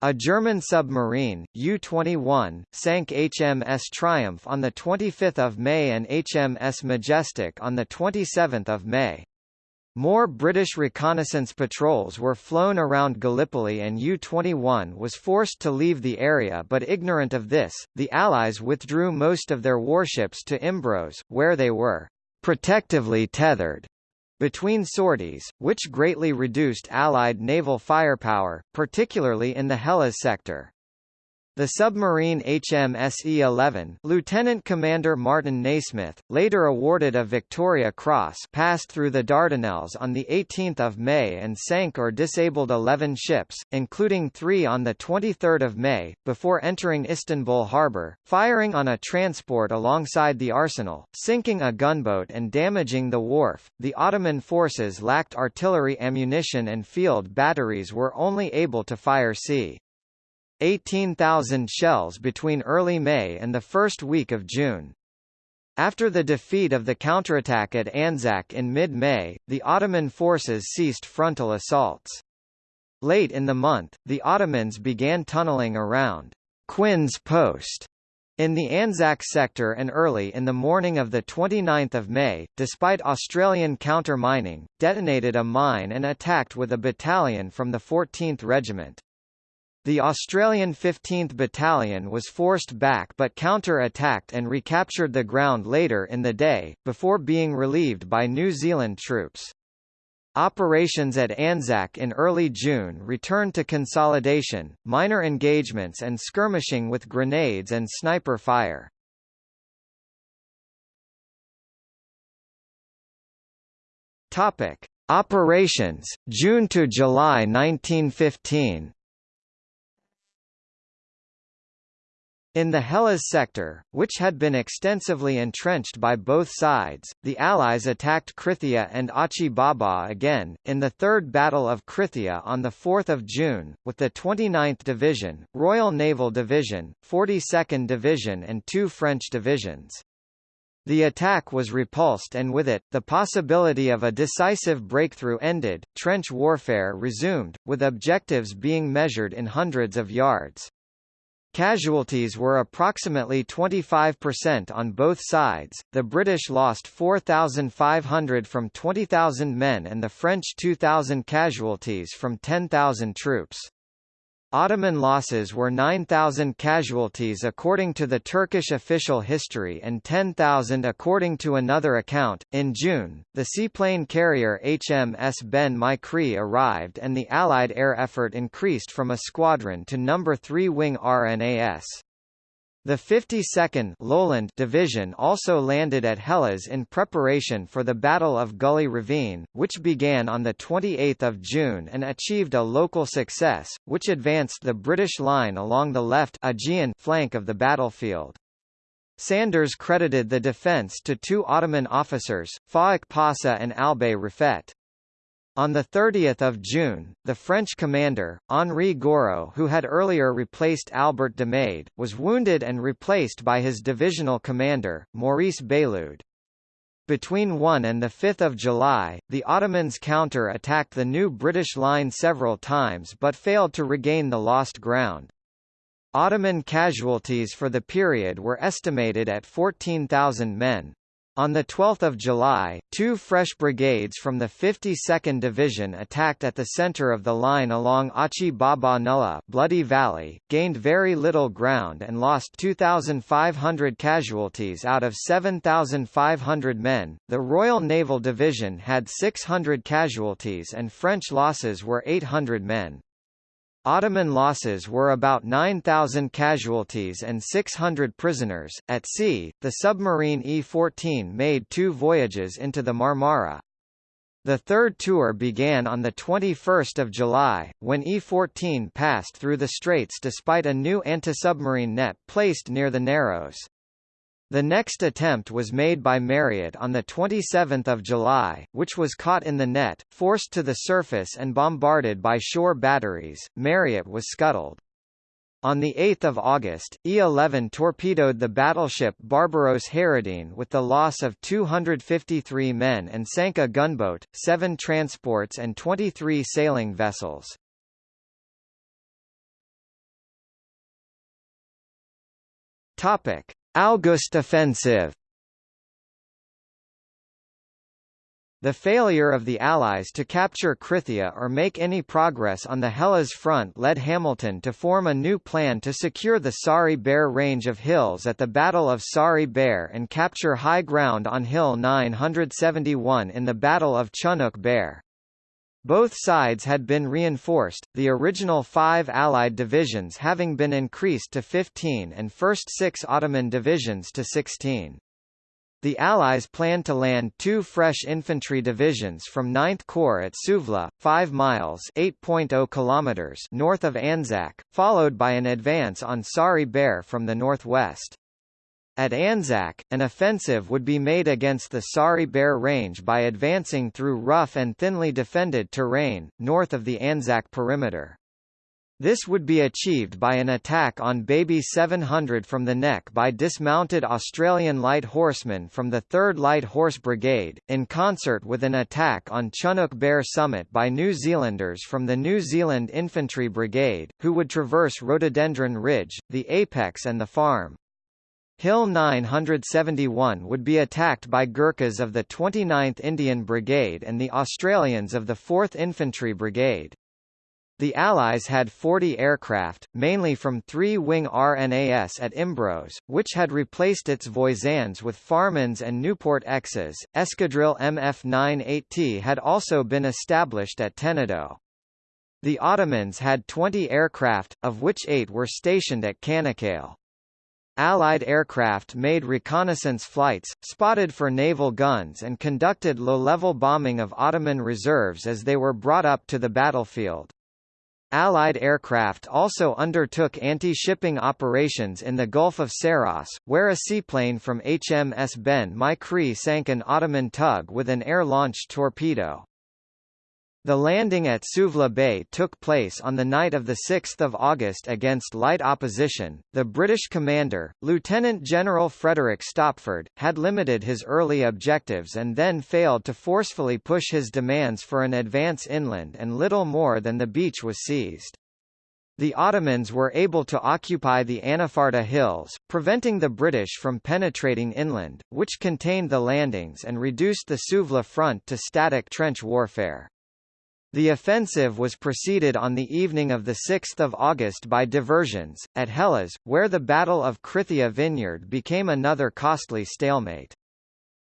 A German submarine, U-21, sank HMS Triumph on 25 May and HMS Majestic on 27 May. More British reconnaissance patrols were flown around Gallipoli and U-21 was forced to leave the area but ignorant of this, the Allies withdrew most of their warships to Imbros, where they were «protectively tethered» between sorties, which greatly reduced Allied naval firepower, particularly in the Helles sector. The submarine HMSE-11 Lieutenant Commander Martin Nasmith, later awarded a Victoria Cross passed through the Dardanelles on 18 May and sank or disabled 11 ships, including three on 23 May, before entering Istanbul harbour, firing on a transport alongside the arsenal, sinking a gunboat and damaging the wharf. The Ottoman forces lacked artillery ammunition and field batteries were only able to fire c. 18,000 shells between early May and the first week of June. After the defeat of the counterattack at Anzac in mid-May, the Ottoman forces ceased frontal assaults. Late in the month, the Ottomans began tunneling around Quinn's Post in the Anzac sector and early in the morning of 29 May, despite Australian counter-mining, detonated a mine and attacked with a battalion from the 14th Regiment. The Australian 15th Battalion was forced back but counter-attacked and recaptured the ground later in the day, before being relieved by New Zealand troops. Operations at Anzac in early June returned to consolidation, minor engagements and skirmishing with grenades and sniper fire. Topic: Operations June to July 1915. In the Helles sector, which had been extensively entrenched by both sides, the Allies attacked Krithia and Achi Baba again, in the Third Battle of Krithia on 4 June, with the 29th Division, Royal Naval Division, 42nd Division and two French divisions. The attack was repulsed and with it, the possibility of a decisive breakthrough ended, trench warfare resumed, with objectives being measured in hundreds of yards. Casualties were approximately 25% on both sides, the British lost 4,500 from 20,000 men and the French 2,000 casualties from 10,000 troops. Ottoman losses were 9,000 casualties according to the Turkish official history and 10,000 according to another account. In June, the seaplane carrier HMS Ben-my-Chree arrived and the Allied air effort increased from a squadron to number 3 wing RNAS. The 52nd Lowland Division also landed at Helles in preparation for the Battle of Gully Ravine, which began on 28 June and achieved a local success, which advanced the British line along the left Aegean flank of the battlefield. Sanders credited the defence to two Ottoman officers, Faik Pasha and Albay Refet. On 30 June, the French commander, Henri Gouraud who had earlier replaced Albert d'Amade, was wounded and replaced by his divisional commander, Maurice Bailloud. Between 1 and 5 July, the Ottomans counter-attacked the new British line several times but failed to regain the lost ground. Ottoman casualties for the period were estimated at 14,000 men. On 12 July, two fresh brigades from the 52nd Division attacked at the center of the line along Achi Baba Nullah Bloody Valley, gained very little ground and lost 2,500 casualties out of 7,500 men. The Royal Naval Division had 600 casualties and French losses were 800 men. Ottoman losses were about 9,000 casualties and 600 prisoners. At sea, the submarine E-14 made two voyages into the Marmara. The third tour began on 21 July, when E-14 passed through the straits despite a new anti-submarine net placed near the Narrows. The next attempt was made by Mariotte on 27 July, which was caught in the net, forced to the surface and bombarded by shore batteries. Mariotte was scuttled. On 8 August, E-11 torpedoed the battleship Barbaros Hayreddin with the loss of 253 men and sank a gunboat, seven transports and 23 sailing vessels. Topic. August offensive The failure of the Allies to capture Krithia or make any progress on the Helles front led Hamilton to form a new plan to secure the Sari Bair range of hills at the Battle of Sari Bair and capture high ground on Hill 971 in the Battle of Chunuk Bair. Both sides had been reinforced, the original five Allied divisions having been increased to 15 and first six Ottoman divisions to 16. The Allies planned to land two fresh infantry divisions from 9th Corps at Suvla, 5 miles (8.0 kilometers) north of Anzac, followed by an advance on Sari Bair from the northwest. At Anzac, an offensive would be made against the Sari Bair Range by advancing through rough and thinly defended terrain, north of the Anzac perimeter. This would be achieved by an attack on Baby 700 from the neck by dismounted Australian light horsemen from the 3rd Light Horse Brigade, in concert with an attack on Chunuk Bair Summit by New Zealanders from the New Zealand Infantry Brigade, who would traverse Rhododendron Ridge, the apex and the farm. Hill 971 would be attacked by Gurkhas of the 29th Indian Brigade and the Australians of the 4th Infantry Brigade. The Allies had 40 aircraft, mainly from three-wing RNAS at Imbros, which had replaced its Voisins with Farmans and Nieuport X's. Escadrille MF-98T had also been established at Tenedo. The Ottomans had 20 aircraft, of which eight were stationed at Canakkale. Allied aircraft made reconnaissance flights, spotted for naval guns and conducted low-level bombing of Ottoman reserves as they were brought up to the battlefield. Allied aircraft also undertook anti-shipping operations in the Gulf of Saros, where a seaplane from HMS Ben-my-Chree sank an Ottoman tug with an air-launched torpedo. The landing at Suvla Bay took place on the night of 6 August against light opposition. The British commander, Lieutenant General Frederick Stopford, had limited his early objectives and then failed to forcefully push his demands for an advance inland and little more than the beach was seized. The Ottomans were able to occupy the Anafarta Hills, preventing the British from penetrating inland, which contained the landings and reduced the Suvla front to static trench warfare. The offensive was preceded on the evening of 6 August by diversions, at Helles, where the Battle of Krithia Vineyard became another costly stalemate.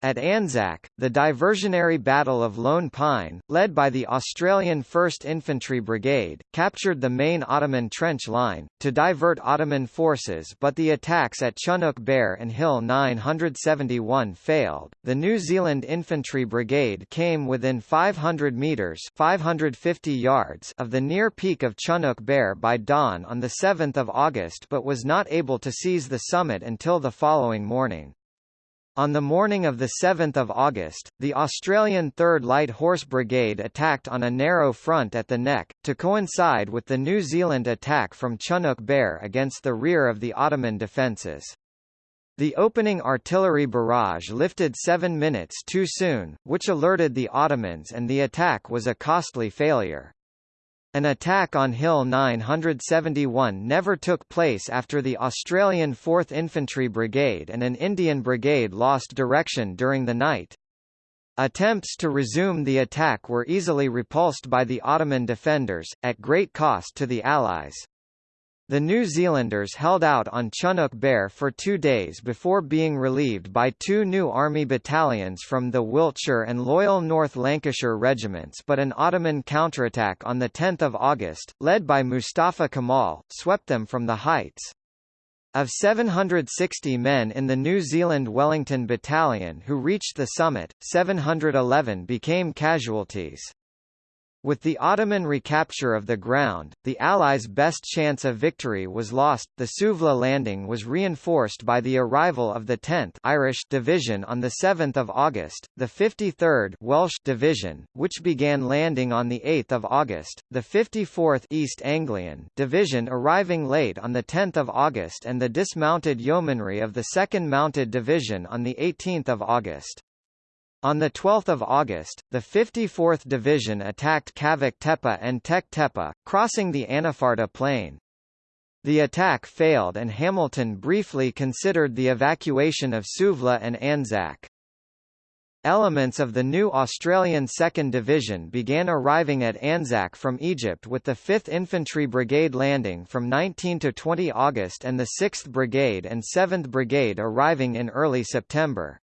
At Anzac, the diversionary Battle of Lone Pine, led by the Australian 1st Infantry Brigade, captured the main Ottoman trench line, to divert Ottoman forces but the attacks at Chunuk Bair and Hill 971 failed. The New Zealand Infantry Brigade came within 500 metres 550 yards of the near peak of Chunuk Bair by dawn on 7 August but was not able to seize the summit until the following morning. On the morning of 7 August, the Australian 3rd Light Horse Brigade attacked on a narrow front at the neck, to coincide with the New Zealand attack from Chunuk Bair against the rear of the Ottoman defences. The opening artillery barrage lifted seven minutes too soon, which alerted the Ottomans and the attack was a costly failure. An attack on Hill 971 never took place after the Australian 4th Infantry Brigade and an Indian brigade lost direction during the night. Attempts to resume the attack were easily repulsed by the Ottoman defenders, at great cost to the Allies. The New Zealanders held out on Chunuk Bair for two days before being relieved by two new army battalions from the Wiltshire and Loyal North Lancashire regiments but an Ottoman counterattack on 10 August, led by Mustafa Kemal, swept them from the heights. Of 760 men in the New Zealand Wellington Battalion who reached the summit, 711 became casualties. With the Ottoman recapture of the ground, the Allies' best chance of victory was lost. The Suvla landing was reinforced by the arrival of the 10th Irish Division on the 7th of August, the 53rd Welsh Division, which began landing on the 8th of August, the 54th East Anglian Division arriving late on the 10th of August and the dismounted yeomanry of the 2nd Mounted Division on the 18th of August. On 12 August, the 54th Division attacked Kavak Tepe and Tek Tepe, crossing the Anafarta Plain. The attack failed and Hamilton briefly considered the evacuation of Suvla and Anzac. Elements of the new Australian 2nd Division began arriving at Anzac from Egypt with the 5th Infantry Brigade landing from 19 to 20 August and the 6th Brigade and 7th Brigade arriving in early September.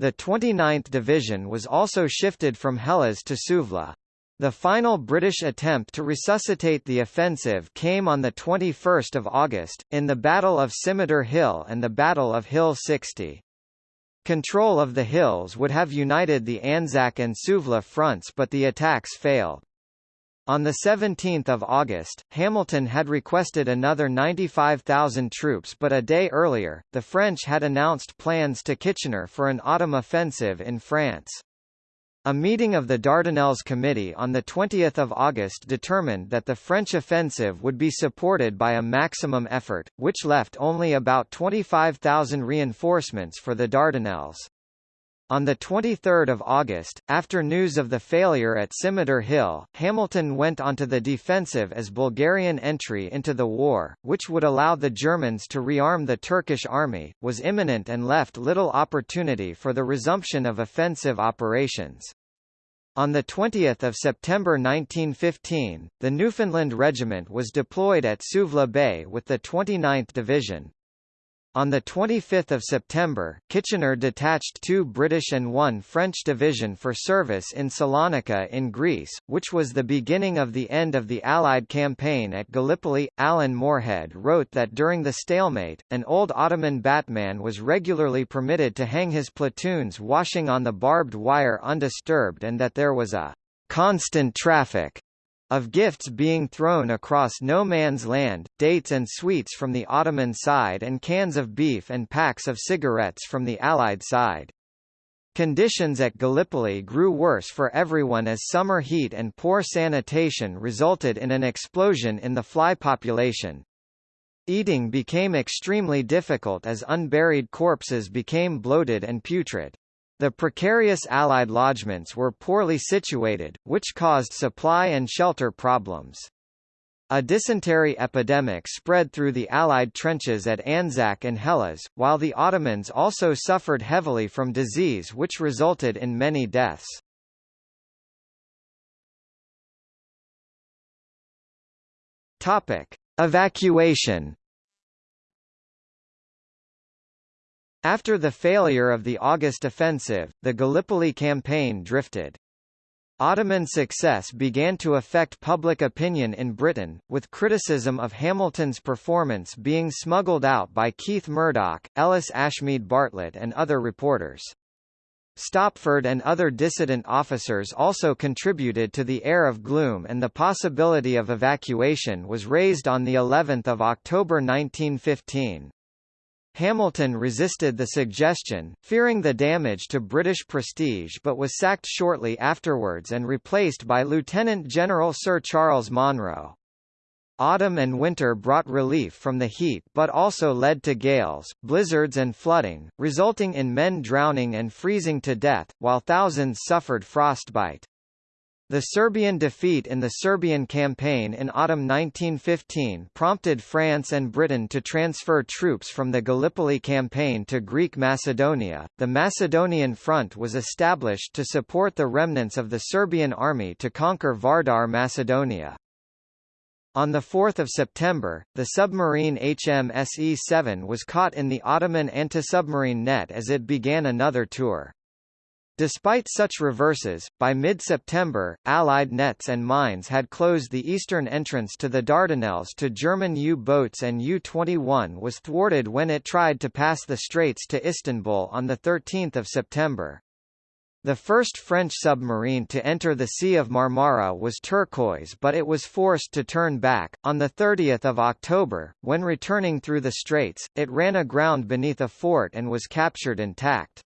The 29th Division was also shifted from Helles to Suvla. The final British attempt to resuscitate the offensive came on 21 August, in the Battle of Scimitar Hill and the Battle of Hill 60. Control of the hills would have united the Anzac and Suvla fronts but the attacks failed. On 17 August, Hamilton had requested another 95,000 troops but a day earlier, the French had announced plans to Kitchener for an autumn offensive in France. A meeting of the Dardanelles Committee on 20 August determined that the French offensive would be supported by a maximum effort, which left only about 25,000 reinforcements for the Dardanelles. On 23 August, after news of the failure at Scimitar Hill, Hamilton went onto the defensive as Bulgarian entry into the war, which would allow the Germans to rearm the Turkish army, was imminent and left little opportunity for the resumption of offensive operations. On 20 September 1915, the Newfoundland Regiment was deployed at Suvla Bay with the 29th Division. On 25 September, Kitchener detached two British and one French division for service in Salonika in Greece, which was the beginning of the end of the Allied campaign at Gallipoli. Alan Moorehead wrote that during the stalemate, an old Ottoman batman was regularly permitted to hang his platoons washing on the barbed wire undisturbed and that there was a constant traffic of gifts being thrown across no man's land, dates and sweets from the Ottoman side and cans of beef and packs of cigarettes from the Allied side. Conditions at Gallipoli grew worse for everyone as summer heat and poor sanitation resulted in an explosion in the fly population. Eating became extremely difficult as unburied corpses became bloated and putrid. The precarious Allied lodgements were poorly situated, which caused supply and shelter problems. A dysentery epidemic spread through the Allied trenches at Anzac and Helles, while the Ottomans also suffered heavily from disease which resulted in many deaths. Topic: Evacuation After the failure of the August offensive, the Gallipoli campaign drifted. Ottoman success began to affect public opinion in Britain, with criticism of Hamilton's performance being smuggled out by Keith Murdoch, Ellis Ashmead Bartlett and other reporters. Stopford and other dissident officers also contributed to the air of gloom and the possibility of evacuation was raised on the 11th of October 1915. Hamilton resisted the suggestion, fearing the damage to British prestige but was sacked shortly afterwards and replaced by Lieutenant General Sir Charles Monro. Autumn and winter brought relief from the heat but also led to gales, blizzards and flooding, resulting in men drowning and freezing to death, while thousands suffered frostbite. The Serbian defeat in the Serbian campaign in autumn 1915 prompted France and Britain to transfer troops from the Gallipoli campaign to Greek Macedonia. The Macedonian Front was established to support the remnants of the Serbian army to conquer Vardar Macedonia. On 4 September, the submarine HMSE-7 was caught in the Ottoman anti-submarine net as it began another tour. Despite such reverses, by mid-September, Allied nets and mines had closed the eastern entrance to the Dardanelles to German U-boats and U-21 was thwarted when it tried to pass the straits to Istanbul on 13 September. The first French submarine to enter the Sea of Marmara was Turquoise but it was forced to turn back. On 30 October, when returning through the straits, it ran aground beneath a fort and was captured intact.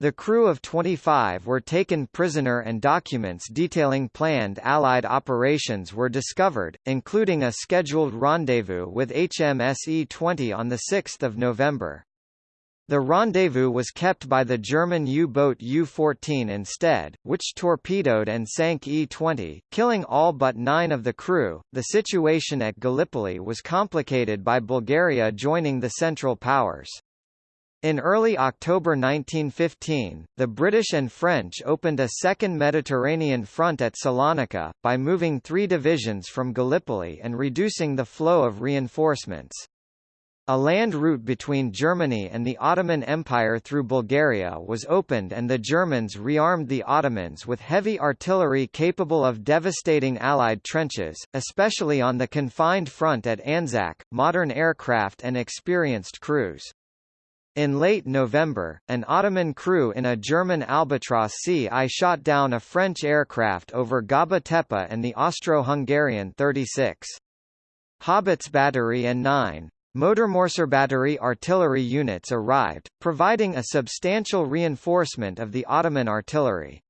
The crew of 25 were taken prisoner and documents detailing planned Allied operations were discovered, including a scheduled rendezvous with HMS E-20 on 6 November. The rendezvous was kept by the German U-boat U-14 instead, which torpedoed and sank E-20, killing all but nine of the crew. The situation at Gallipoli was complicated by Bulgaria joining the Central Powers. In early October 1915, the British and French opened a second Mediterranean front at Salonika, by moving three divisions from Gallipoli and reducing the flow of reinforcements. A land route between Germany and the Ottoman Empire through Bulgaria was opened and the Germans rearmed the Ottomans with heavy artillery capable of devastating Allied trenches, especially on the confined front at Anzac, modern aircraft and experienced crews. In late November, an Ottoman crew in a German Albatros Ci shot down a French aircraft over Gaba Tepe and the Austro-Hungarian 36. Haubitz battery and 9. Motormorser battery artillery units arrived, providing a substantial reinforcement of the Ottoman artillery.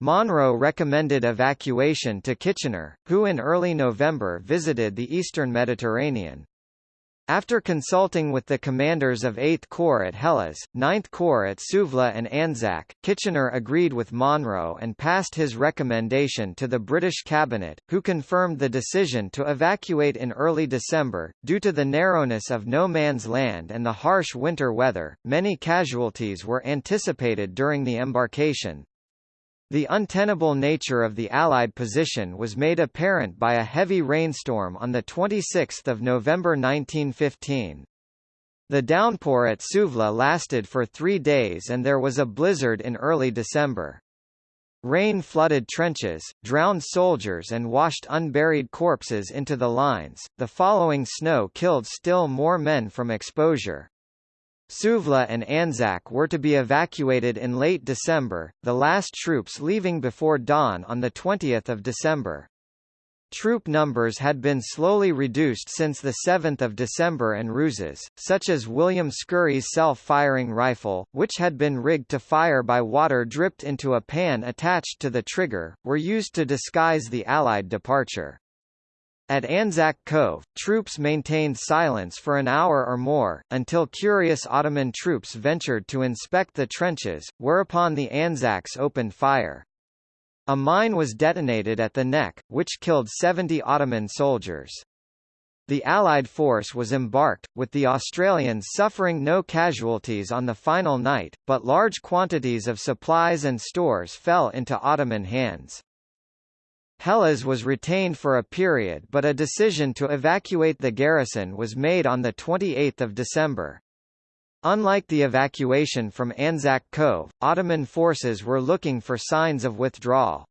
Monro recommended evacuation to Kitchener, who in early November visited the eastern Mediterranean. After consulting with the commanders of 8th Corps at Helles, 9th Corps at Suvla and Anzac, Kitchener agreed with Monro and passed his recommendation to the British cabinet, who confirmed the decision to evacuate in early December. Due to the narrowness of no man's land and the harsh winter weather, many casualties were anticipated during the embarkation. The untenable nature of the Allied position was made apparent by a heavy rainstorm on 26 November 1915. The downpour at Suvla lasted for three days and there was a blizzard in early December. Rain flooded trenches, drowned soldiers and washed unburied corpses into the lines. The following snow killed still more men from exposure. Suvla and Anzac were to be evacuated in late December, the last troops leaving before dawn on 20 December. Troop numbers had been slowly reduced since 7 December and ruses, such as William Scurry's self-firing rifle, which had been rigged to fire by water dripped into a pan attached to the trigger, were used to disguise the Allied departure. At Anzac Cove, troops maintained silence for an hour or more, until curious Ottoman troops ventured to inspect the trenches, whereupon the Anzacs opened fire. A mine was detonated at the neck, which killed 70 Ottoman soldiers. The Allied force was embarked, with the Australians suffering no casualties on the final night, but large quantities of supplies and stores fell into Ottoman hands. Helles was retained for a period but a decision to evacuate the garrison was made on 28 December. Unlike the evacuation from Anzac Cove, Ottoman forces were looking for signs of withdrawal.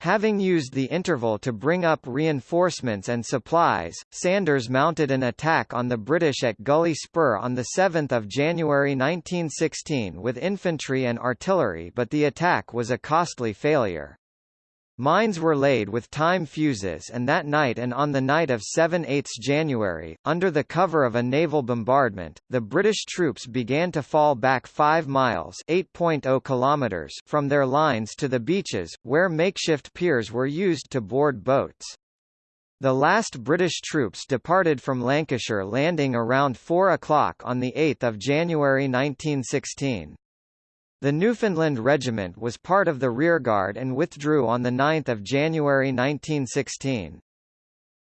Having used the interval to bring up reinforcements and supplies, Sanders mounted an attack on the British at Gully Spur on 7 January 1916 with infantry and artillery but the attack was a costly failure. Mines were laid with time fuses and that night and on the night of 7–8 January, under the cover of a naval bombardment, the British troops began to fall back 5 miles oh kilometers from their lines to the beaches, where makeshift piers were used to board boats. The last British troops departed from Lancashire landing around 4 o'clock on 8 January 1916. The Newfoundland Regiment was part of the rearguard and withdrew on 9 January 1916.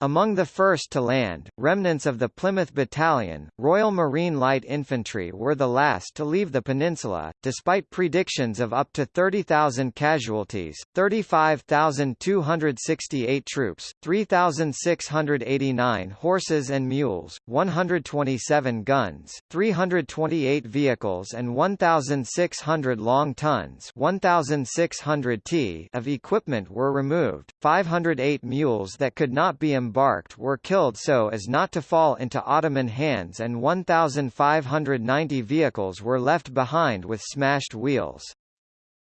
Among the first to land, remnants of the Plymouth Battalion, Royal Marine Light Infantry were the last to leave the peninsula, despite predictions of up to 30,000 casualties, 35,268 troops, 3,689 horses and mules, 127 guns, 328 vehicles and 1,600 long tons 1,600 t of equipment were removed, 508 mules that could not be embarked embarked were killed so as not to fall into Ottoman hands and 1,590 vehicles were left behind with smashed wheels.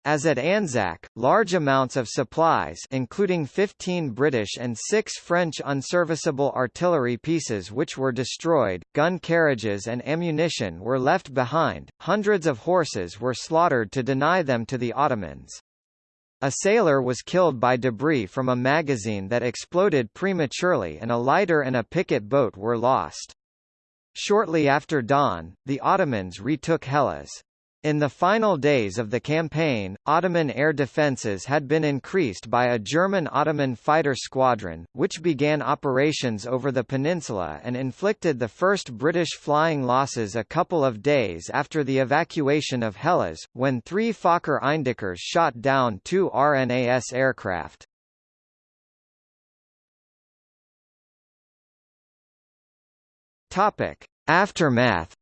As at Anzac, large amounts of supplies including 15 British and 6 French unserviceable artillery pieces which were destroyed, gun carriages and ammunition were left behind, hundreds of horses were slaughtered to deny them to the Ottomans. A sailor was killed by debris from a magazine that exploded prematurely and a lighter and a picket boat were lost. Shortly after dawn, the Ottomans retook Helles. In the final days of the campaign, Ottoman air defences had been increased by a German Ottoman fighter squadron, which began operations over the peninsula and inflicted the first British flying losses a couple of days after the evacuation of Helles, when three Fokker Eindeckers shot down two RNAS aircraft. Aftermath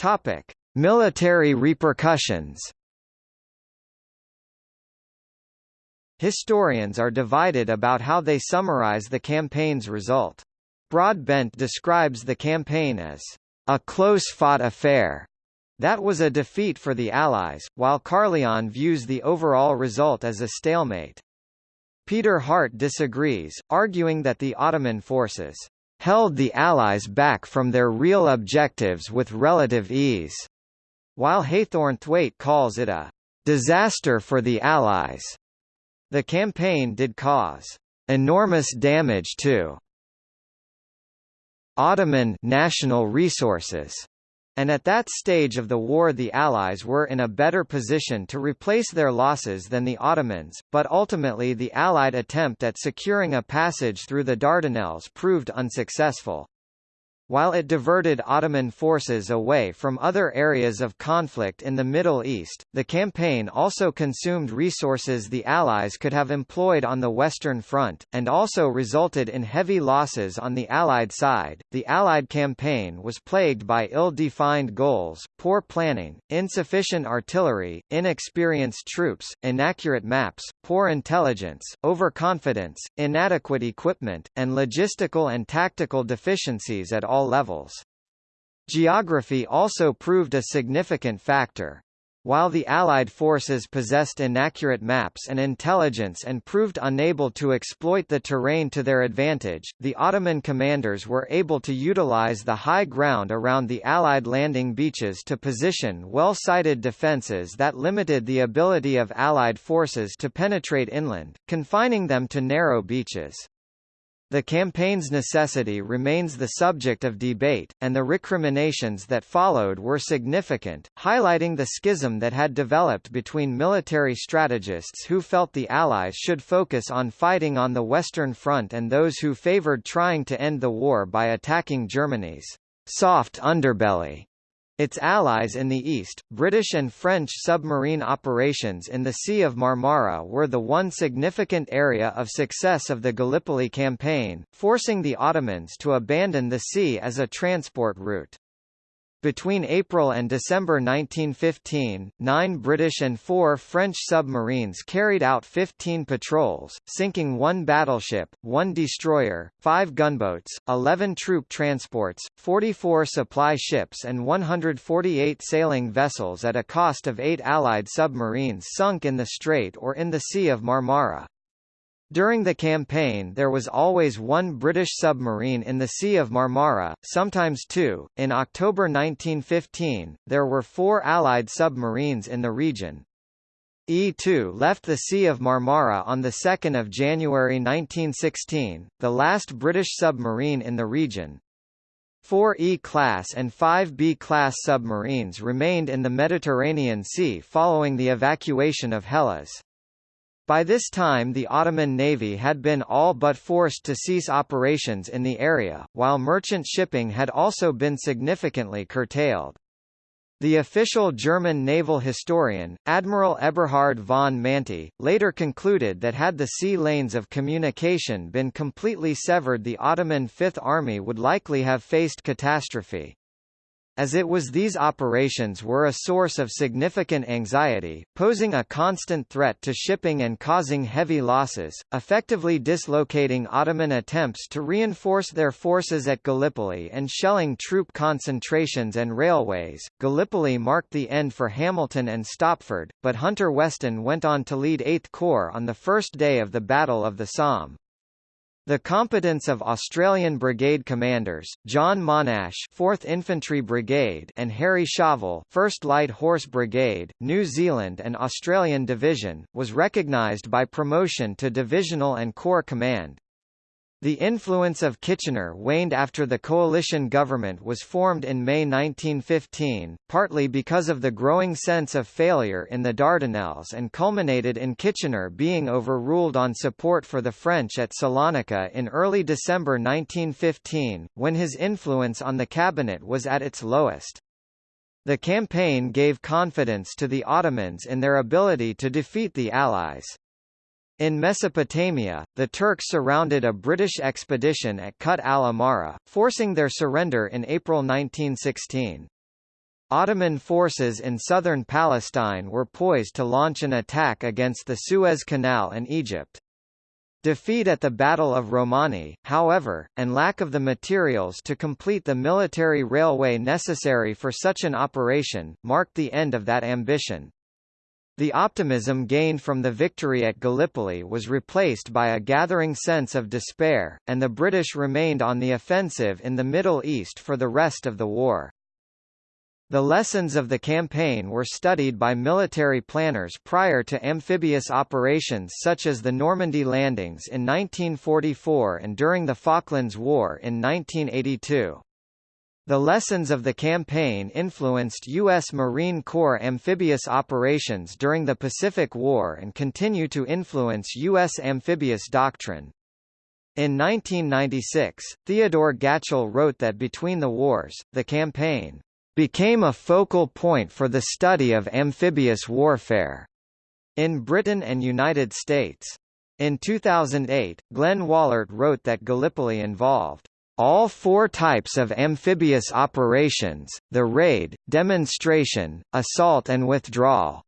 Topic: Military repercussions. Historians are divided about how they summarize the campaign's result. Broadbent describes the campaign as a close-fought affair that was a defeat for the Allies, while Carlyon views the overall result as a stalemate. Peter Hart disagrees, arguing that the Ottoman forces held the Allies back from their real objectives with relative ease, while Haythornthwaite calls it a disaster for the Allies. The campaign did cause enormous damage to Ottoman national resources and at that stage of the war the Allies were in a better position to replace their losses than the Ottomans, but ultimately the Allied attempt at securing a passage through the Dardanelles proved unsuccessful. While it diverted Ottoman forces away from other areas of conflict in the Middle East, the campaign also consumed resources the Allies could have employed on the Western Front, and also resulted in heavy losses on the Allied side. The Allied campaign was plagued by ill defined goals, poor planning, insufficient artillery, inexperienced troops, inaccurate maps, poor intelligence, overconfidence, inadequate equipment, and logistical and tactical deficiencies at all all levels. Geography also proved a significant factor. While the Allied forces possessed inaccurate maps and intelligence and proved unable to exploit the terrain to their advantage, the Ottoman commanders were able to utilize the high ground around the Allied landing beaches to position well-sited defences that limited the ability of Allied forces to penetrate inland, confining them to narrow beaches. The campaign's necessity remains the subject of debate, and the recriminations that followed were significant, highlighting the schism that had developed between military strategists who felt the Allies should focus on fighting on the Western Front and those who favored trying to end the war by attacking Germany's soft underbelly. Its allies in the east, British and French submarine operations in the Sea of Marmara were the one significant area of success of the Gallipoli campaign, forcing the Ottomans to abandon the sea as a transport route. Between April and December 1915, nine British and four French submarines carried out 15 patrols, sinking one battleship, one destroyer, five gunboats, 11 troop transports, 44 supply ships and 148 sailing vessels at a cost of eight Allied submarines sunk in the Strait or in the Sea of Marmara. During the campaign there was always one British submarine in the Sea of Marmara, sometimes two. In October 1915, there were four Allied submarines in the region. E-2 left the Sea of Marmara on 2 January 1916, the last British submarine in the region. Four E-class and five B-class submarines remained in the Mediterranean Sea following the evacuation of Helles. By this time the Ottoman navy had been all but forced to cease operations in the area, while merchant shipping had also been significantly curtailed. The official German naval historian, Admiral Eberhard von Mantey, later concluded that had the sea lanes of communication been completely severed the Ottoman Fifth Army would likely have faced catastrophe as it was these operations were a source of significant anxiety, posing a constant threat to shipping and causing heavy losses, effectively dislocating Ottoman attempts to reinforce their forces at Gallipoli and shelling troop concentrations and railways. Gallipoli marked the end for Hamilton and Stopford, but Hunter Weston went on to lead 8th Corps on the first day of the Battle of the Somme. The competence of Australian Brigade commanders, John Monash 4th Infantry Brigade and Harry Chauvel 1st Light Horse Brigade, New Zealand and Australian Division, was recognised by promotion to divisional and corps command. The influence of Kitchener waned after the coalition government was formed in May 1915, partly because of the growing sense of failure in the Dardanelles and culminated in Kitchener being overruled on support for the French at Salonika in early December 1915, when his influence on the cabinet was at its lowest. The campaign gave confidence to the Ottomans in their ability to defeat the Allies. In Mesopotamia, the Turks surrounded a British expedition at Kut al-Amara, forcing their surrender in April 1916. Ottoman forces in southern Palestine were poised to launch an attack against the Suez Canal and Egypt. Defeat at the Battle of Romani, however, and lack of the materials to complete the military railway necessary for such an operation, marked the end of that ambition. The optimism gained from the victory at Gallipoli was replaced by a gathering sense of despair, and the British remained on the offensive in the Middle East for the rest of the war. The lessons of the campaign were studied by military planners prior to amphibious operations such as the Normandy landings in 1944 and during the Falklands War in 1982. The lessons of the campaign influenced U.S. Marine Corps amphibious operations during the Pacific War and continue to influence U.S. amphibious doctrine. In 1996, Theodore Gatchell wrote that between the wars, the campaign became a focal point for the study of amphibious warfare in Britain and United States. In 2008, Glenn Wahlert wrote that Gallipoli involved all four types of amphibious operations, the raid, demonstration, assault and withdrawal.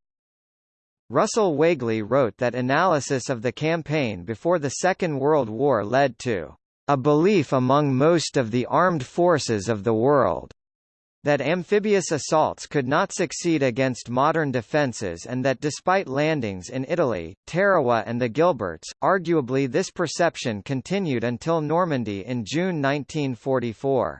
Russell Weigley wrote that analysis of the campaign before the Second World War led to a belief among most of the armed forces of the world that amphibious assaults could not succeed against modern defences and that despite landings in Italy, Tarawa and the Gilberts, arguably this perception continued until Normandy in June 1944.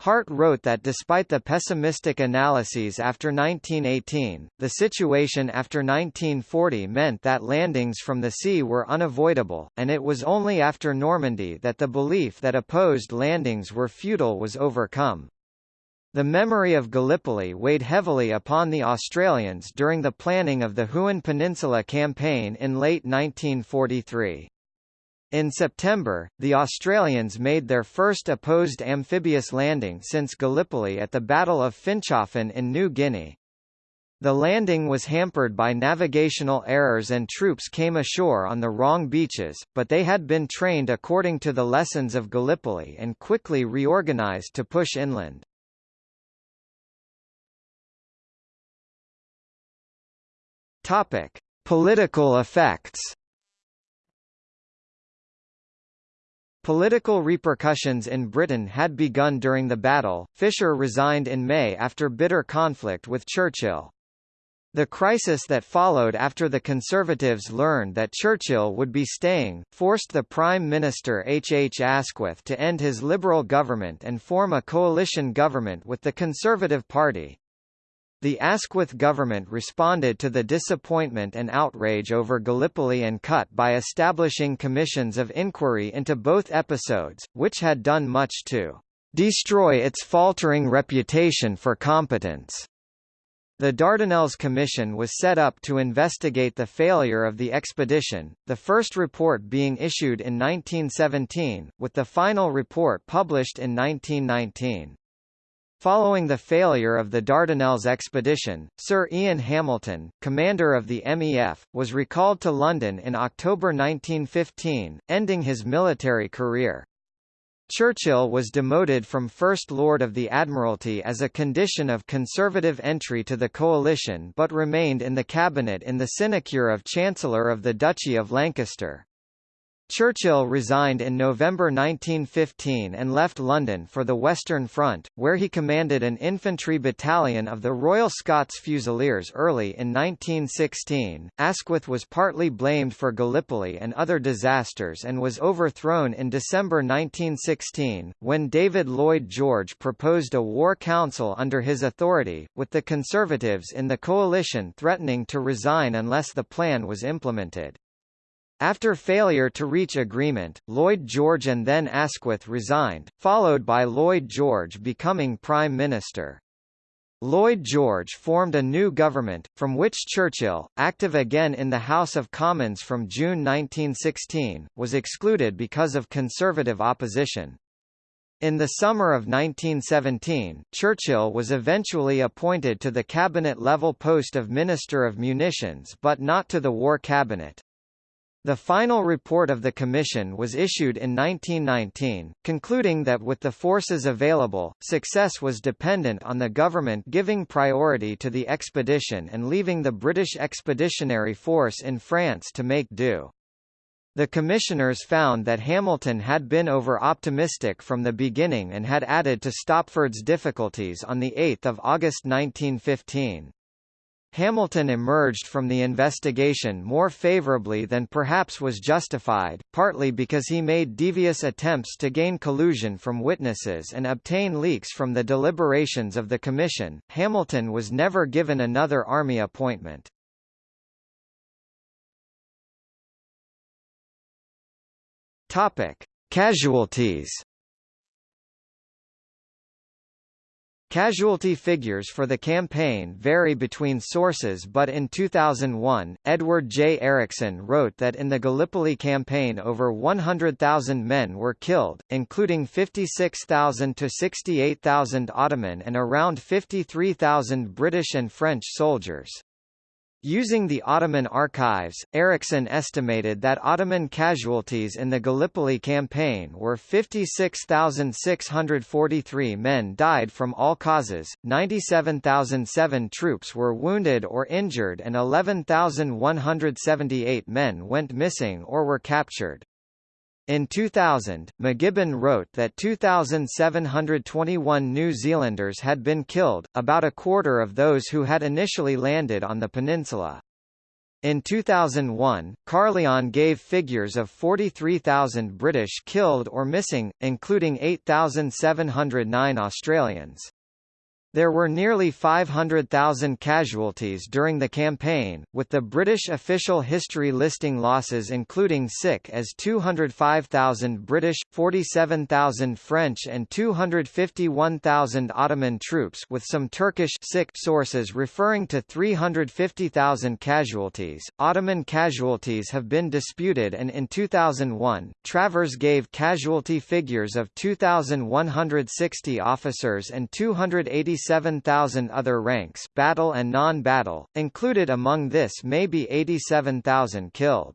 Hart wrote that despite the pessimistic analyses after 1918, the situation after 1940 meant that landings from the sea were unavoidable, and it was only after Normandy that the belief that opposed landings were futile was overcome. The memory of Gallipoli weighed heavily upon the Australians during the planning of the Huon Peninsula campaign in late 1943. In September, the Australians made their first opposed amphibious landing since Gallipoli at the Battle of Finschhafen in New Guinea. The landing was hampered by navigational errors and troops came ashore on the wrong beaches, but they had been trained according to the lessons of Gallipoli and quickly reorganized to push inland. Topic: Political effects Political repercussions in Britain had begun during the battle. Fisher resigned in May after bitter conflict with Churchill. The crisis that followed after the Conservatives learned that Churchill would be staying, forced the Prime Minister H. H. Asquith to end his Liberal government and form a coalition government with the Conservative Party. The Asquith government responded to the disappointment and outrage over Gallipoli and Kut by establishing commissions of inquiry into both episodes, which had done much to destroy its faltering reputation for competence. The Dardanelles Commission was set up to investigate the failure of the expedition, the first report being issued in 1917, with the final report published in 1919. Following the failure of the Dardanelles expedition, Sir Ian Hamilton, commander of the MEF, was recalled to London in October 1915, ending his military career. Churchill was demoted from First Lord of the Admiralty as a condition of Conservative entry to the coalition but remained in the cabinet in the sinecure of Chancellor of the Duchy of Lancaster. Churchill resigned in November 1915 and left London for the Western Front, where he commanded an infantry battalion of the Royal Scots Fusiliers early in 1916. Asquith was partly blamed for Gallipoli and other disasters and was overthrown in December 1916, when David Lloyd George proposed a war council under his authority, with the Conservatives in the coalition threatening to resign unless the plan was implemented. After failure to reach agreement, Lloyd George and then Asquith resigned, followed by Lloyd George becoming Prime Minister. Lloyd George formed a new government, from which Churchill, active again in the House of Commons from June 1916, was excluded because of Conservative opposition. In the summer of 1917, Churchill was eventually appointed to the cabinet-level post of Minister of Munitions but not to the War Cabinet. The final report of the Commission was issued in 1919, concluding that with the forces available, success was dependent on the government giving priority to the expedition and leaving the British Expeditionary Force in France to make do. The commissioners found that Hamilton had been over-optimistic from the beginning and had added to Stopford's difficulties on 8 August 1915. Hamilton emerged from the investigation more favorably than perhaps was justified, partly because he made devious attempts to gain collusion from witnesses and obtain leaks from the deliberations of the Commission. Hamilton was never given another army appointment. Topic: Casualties Casualty figures for the campaign vary between sources but in 2001, Edward J. Erickson wrote that in the Gallipoli campaign over 100,000 men were killed, including 56,000 to 68,000 Ottoman and around 53,000 British and French soldiers. Using the Ottoman archives, Erickson estimated that Ottoman casualties in the Gallipoli campaign were 56,643 men died from all causes, 97,007 troops were wounded or injured and 11,178 men went missing or were captured. In 2000, McGibbon wrote that 2,721 New Zealanders had been killed, about a quarter of those who had initially landed on the peninsula. In 2001, Carlyon gave figures of 43,000 British killed or missing, including 8,709 Australians. There were nearly 500,000 casualties during the campaign, with the British official history listing losses including sick as 205,000 British, 47,000 French and 251,000 Ottoman troops with some Turkish sick sources referring to 350,000 casualties. Ottoman casualties have been disputed and in 2001, Travers gave casualty figures of 2,160 officers and 280 87,000 other ranks battle and non-battle, included among this may be 87,000 killed.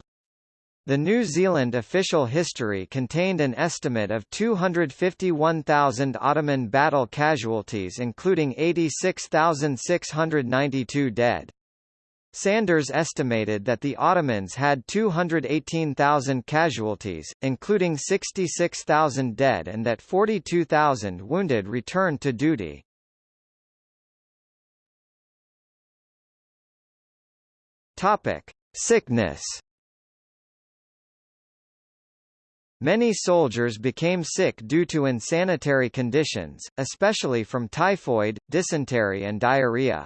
The New Zealand official history contained an estimate of 251,000 Ottoman battle casualties including 86,692 dead. Sanders estimated that the Ottomans had 218,000 casualties, including 66,000 dead and that 42,000 wounded returned to duty. Topic: Sickness. Many soldiers became sick due to insanitary conditions, especially from typhoid, dysentery and diarrhea.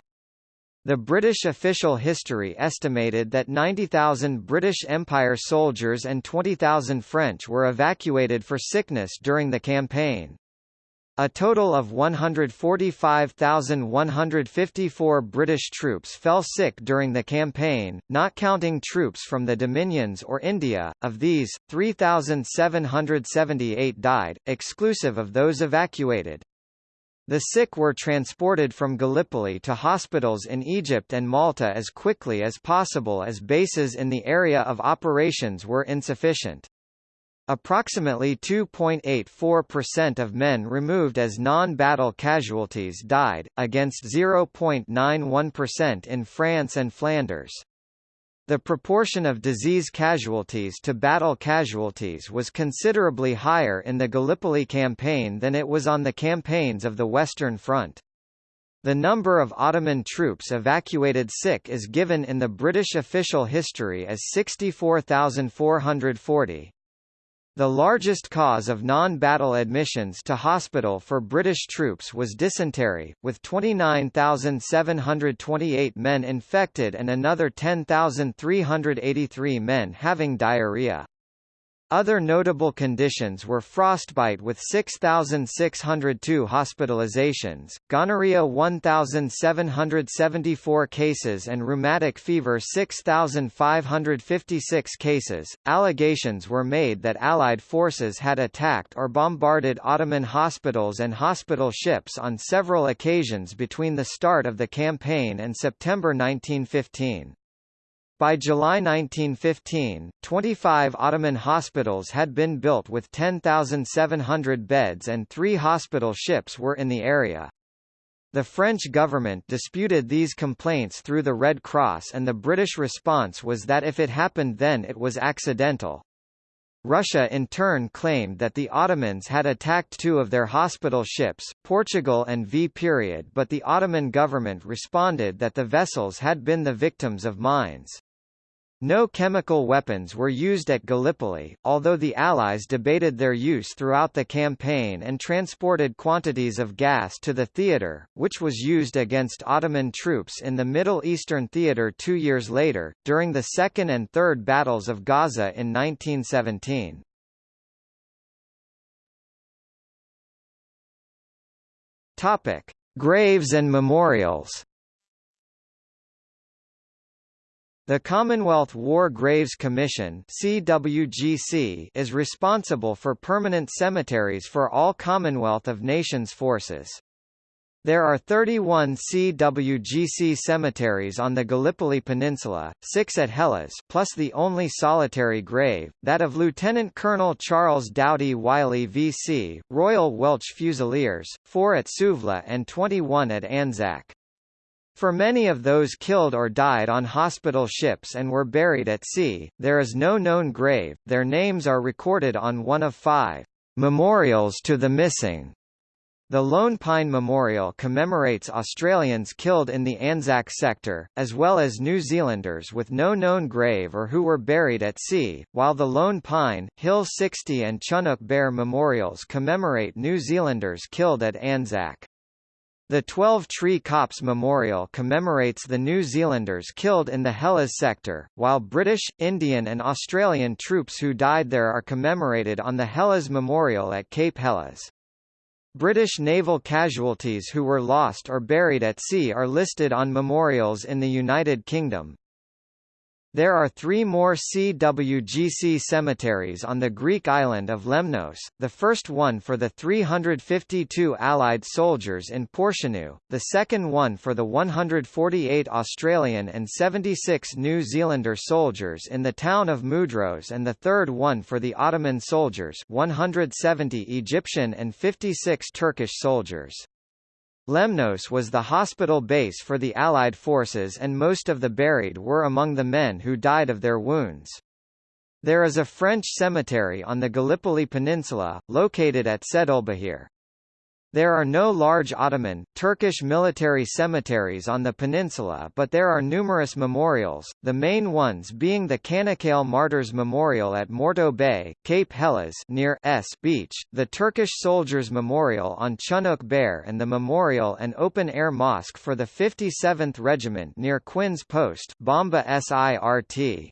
The British official history estimated that 90,000 British Empire soldiers and 20,000 French were evacuated for sickness during the campaign. A total of 145,154 British troops fell sick during the campaign, not counting troops from the Dominions or India. Of these, 3,778 died, exclusive of those evacuated. The sick were transported from Gallipoli to hospitals in Egypt and Malta as quickly as possible as bases in the area of operations were insufficient. Approximately 2.84% of men removed as non-battle casualties died, against 0.91% in France and Flanders. The proportion of disease casualties to battle casualties was considerably higher in the Gallipoli campaign than it was on the campaigns of the Western Front. The number of Ottoman troops evacuated sick is given in the British official history as 64,440. The largest cause of non-battle admissions to hospital for British troops was dysentery, with 29,728 men infected and another 10,383 men having diarrhea. Other notable conditions were frostbite with 6,602 hospitalizations, gonorrhea 1,774 cases and rheumatic fever 6,556 cases. Allegations were made that Allied forces had attacked or bombarded Ottoman hospitals and hospital ships on several occasions between the start of the campaign and September 1915. By July 1915, 25 Ottoman hospitals had been built with 10,700 beds and three hospital ships were in the area. The French government disputed these complaints through the Red Cross and the British response was that if it happened then it was accidental. Russia in turn claimed that the Ottomans had attacked two of their hospital ships, Portugal and Vperiod, but the Ottoman government responded that the vessels had been the victims of mines. No chemical weapons were used at Gallipoli, although the Allies debated their use throughout the campaign and transported quantities of gas to the theatre, which was used against Ottoman troops in the Middle Eastern theatre two years later, during the Second and Third Battles of Gaza in 1917. Graves and memorials The Commonwealth War Graves Commission CWGC is responsible for permanent cemeteries for all Commonwealth of Nations forces. There are 31 CWGC cemeteries on the Gallipoli Peninsula, six at Helles plus the only solitary grave, that of Lieutenant Colonel Charles Doughty-Wylie VC, Royal Welch Fusiliers, four at Suvla and 21 at Anzac. For many of those killed or died on hospital ships and were buried at sea, there is no known grave, their names are recorded on one of five memorials to the missing the Lone Pine Memorial commemorates Australians killed in the Anzac sector, as well as New Zealanders with no known grave or who were buried at sea, while the Lone Pine, Hill 60 and Chunuk Bair memorials commemorate New Zealanders killed at Anzac. The 12 Tree Copse Memorial commemorates the New Zealanders killed in the Helles sector, while British, Indian and Australian troops who died there are commemorated on the Helles Memorial at Cape Helles. British naval casualties who were lost or buried at sea are listed on memorials in the United Kingdom. There are three more CWGC cemeteries on the Greek island of Lemnos, the first one for the 352 Allied soldiers in Portianou, the second one for the 148 Australian and 76 New Zealander soldiers in the town of Mudros and the third one for the Ottoman soldiers 170 Egyptian and 56 Turkish soldiers. Lemnos was the hospital base for the Allied forces and most of the buried were among the men who died of their wounds. There is a French cemetery on the Gallipoli Peninsula, located at Sedulbahir. There are no large Ottoman, Turkish military cemeteries on the peninsula but there are numerous memorials, the main ones being the Çanakkale Martyrs Memorial at Morto Bay, Cape Helles near S Beach, the Turkish Soldiers Memorial on Chunuk Bair and the memorial and open-air mosque for the 57th Regiment near Quinn's Post Bomba SIRT.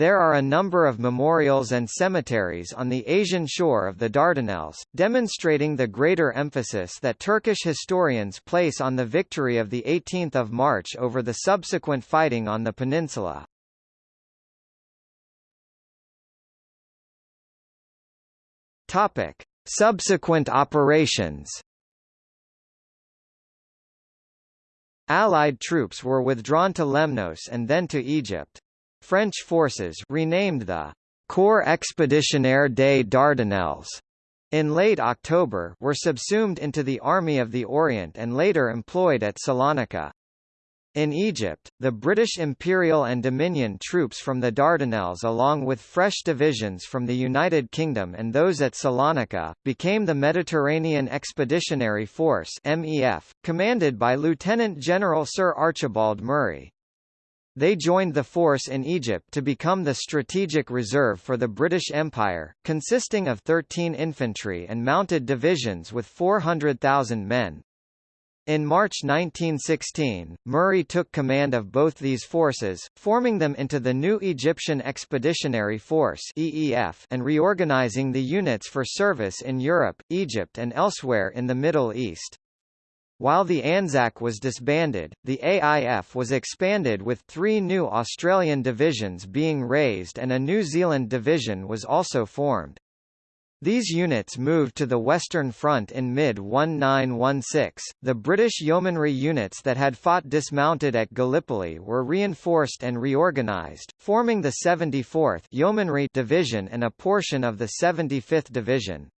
There are a number of memorials and cemeteries on the Asian shore of the Dardanelles, demonstrating the greater emphasis that Turkish historians place on the victory of 18 March over the subsequent fighting on the peninsula. Topic. Subsequent operations Allied troops were withdrawn to Lemnos and then to Egypt. French forces renamed the Corps Expeditionnaire des Dardanelles in late October were subsumed into the Army of the Orient and later employed at Salonika. In Egypt, the British Imperial and Dominion troops from the Dardanelles along with fresh divisions from the United Kingdom and those at Salonika, became the Mediterranean Expeditionary Force MEF, commanded by Lieutenant General Sir Archibald Murray. They joined the force in Egypt to become the strategic reserve for the British Empire, consisting of 13 infantry and mounted divisions with 400,000 men. In March 1916, Murray took command of both these forces, forming them into the new Egyptian Expeditionary Force EEF and reorganizing the units for service in Europe, Egypt and elsewhere in the Middle East. While the Anzac was disbanded, the AIF was expanded with three new Australian divisions being raised and a New Zealand division was also formed. These units moved to the Western Front in mid-1916. The British yeomanry units that had fought dismounted at Gallipoli were reinforced and reorganised, forming the 74th Yeomanry Division and a portion of the 75th Division.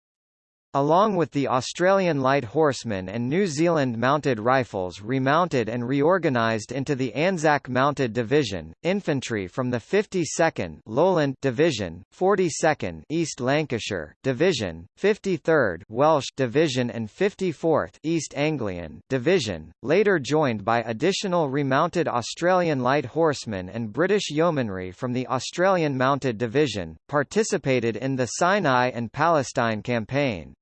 Along with the Australian Light Horsemen and New Zealand Mounted Rifles remounted and reorganised into the Anzac Mounted Division, infantry from the 52nd Lowland Division, 42nd East Lancashire Division, 53rd Welsh Division and 54th East Anglian Division, later joined by additional remounted Australian Light Horsemen and British Yeomanry from the Australian Mounted Division, participated in the Sinai and Palestine campaign.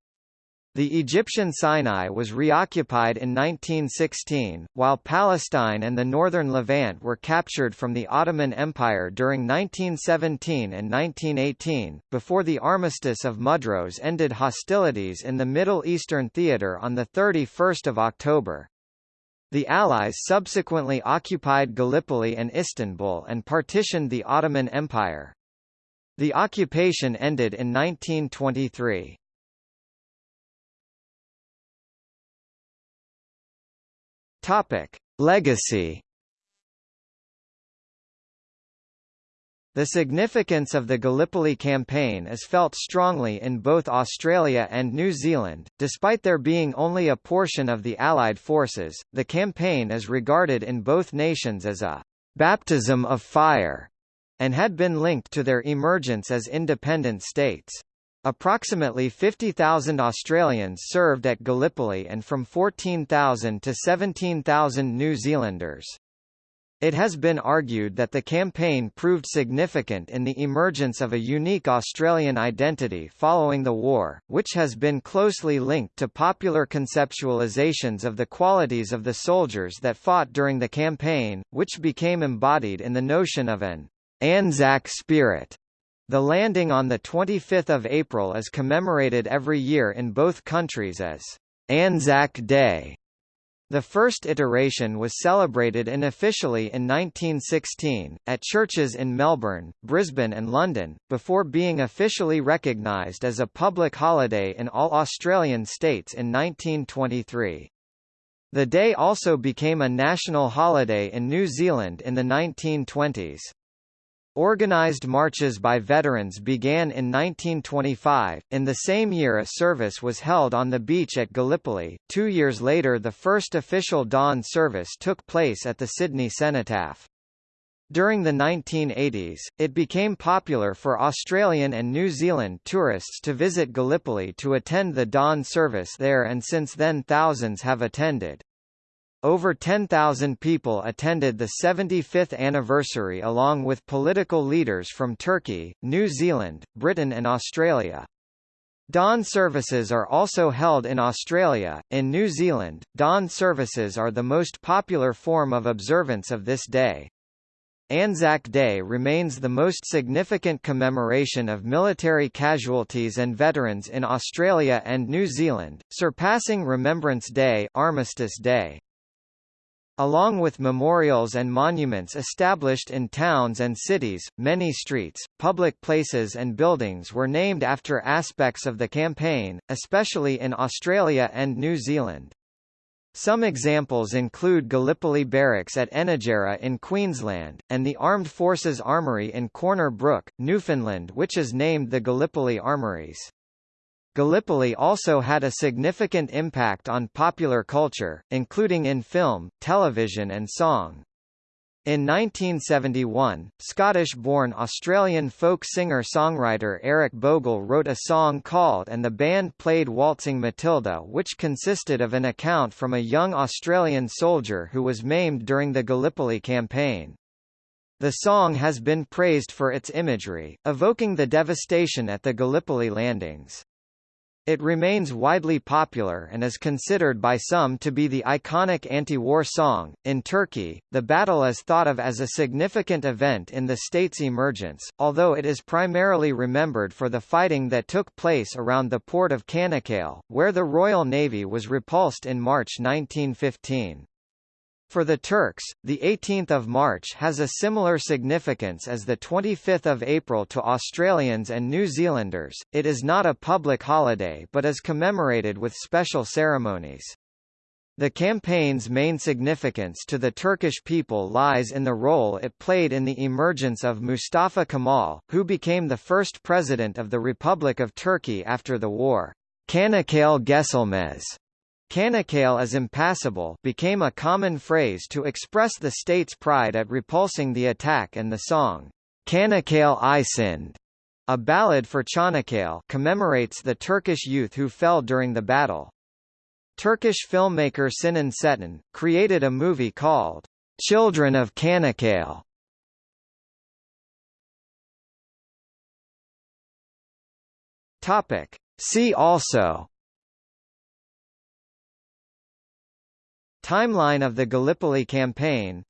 The Egyptian Sinai was reoccupied in 1916, while Palestine and the northern Levant were captured from the Ottoman Empire during 1917 and 1918, before the Armistice of Mudros ended hostilities in the Middle Eastern theater on 31 October. The Allies subsequently occupied Gallipoli and Istanbul and partitioned the Ottoman Empire. The occupation ended in 1923. Topic: Legacy. The significance of the Gallipoli campaign is felt strongly in both Australia and New Zealand. Despite there being only a portion of the Allied forces, the campaign is regarded in both nations as a baptism of fire and had been linked to their emergence as independent states. Approximately 50,000 Australians served at Gallipoli and from 14,000 to 17,000 New Zealanders. It has been argued that the campaign proved significant in the emergence of a unique Australian identity following the war, which has been closely linked to popular conceptualizations of the qualities of the soldiers that fought during the campaign, which became embodied in the notion of an Anzac spirit the landing on 25 April is commemorated every year in both countries as Anzac Day. The first iteration was celebrated unofficially in 1916, at churches in Melbourne, Brisbane and London, before being officially recognised as a public holiday in all Australian states in 1923. The day also became a national holiday in New Zealand in the 1920s. Organized marches by veterans began in 1925. In the same year, a service was held on the beach at Gallipoli. Two years later, the first official dawn service took place at the Sydney Cenotaph. During the 1980s, it became popular for Australian and New Zealand tourists to visit Gallipoli to attend the dawn service there and since then thousands have attended. Over 10,000 people attended the 75th anniversary along with political leaders from Turkey, New Zealand, Britain and Australia. Dawn services are also held in Australia. In New Zealand, dawn services are the most popular form of observance of this day. Anzac Day remains the most significant commemoration of military casualties and veterans in Australia and New Zealand, surpassing Remembrance Day, Armistice Day. Along with memorials and monuments established in towns and cities, many streets, public places and buildings were named after aspects of the campaign, especially in Australia and New Zealand. Some examples include Gallipoli Barracks at Enoggera in Queensland, and the Armed Forces Armoury in Corner Brook, Newfoundland which is named the Gallipoli Armouries. Gallipoli also had a significant impact on popular culture, including in film, television and song. In 1971, Scottish-born Australian folk singer-songwriter Eric Bogle wrote a song called And the band played Waltzing Matilda which consisted of an account from a young Australian soldier who was maimed during the Gallipoli campaign. The song has been praised for its imagery, evoking the devastation at the Gallipoli landings. It remains widely popular and is considered by some to be the iconic anti-war song. In Turkey, the battle is thought of as a significant event in the state's emergence, although it is primarily remembered for the fighting that took place around the port of Çanakkale, where the Royal Navy was repulsed in March 1915. For the Turks, the 18th of March has a similar significance as the 25th of April to Australians and New Zealanders. It is not a public holiday but is commemorated with special ceremonies. The campaign's main significance to the Turkish people lies in the role it played in the emergence of Mustafa Kemal, who became the first president of the Republic of Turkey after the war. Çanakkale Geçilmez Çanakkale is impassable became a common phrase to express the state's pride at repulsing the attack and the song, Çanakkale İçinde, a ballad for Çanakkale commemorates the Turkish youth who fell during the battle. Turkish filmmaker Sinan Çetin, created a movie called, Children of Çanakkale. Topic. See also Timeline of the Gallipoli campaign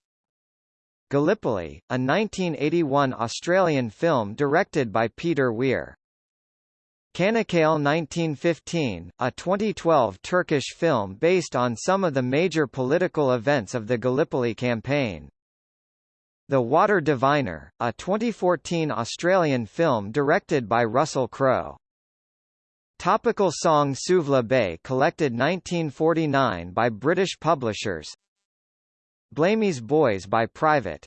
Gallipoli, a 1981 Australian film directed by Peter Weir. Çanakkale 1915, a 2012 Turkish film based on some of the major political events of the Gallipoli campaign. The Water Diviner, a 2014 Australian film directed by Russell Crowe. Topical song Suvla Bay collected 1949 by British publishers. Blamey's Boys by Private.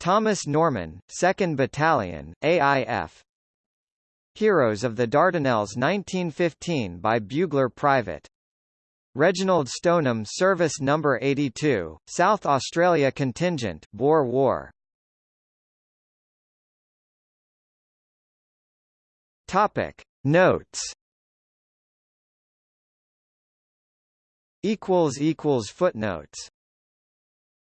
Thomas Norman, 2nd Battalion, AIF Heroes of the Dardanelles 1915 by Bugler Private. Reginald Stoneham Service No. 82, South Australia Contingent Boer War. Topic. Notes equals equals footnotes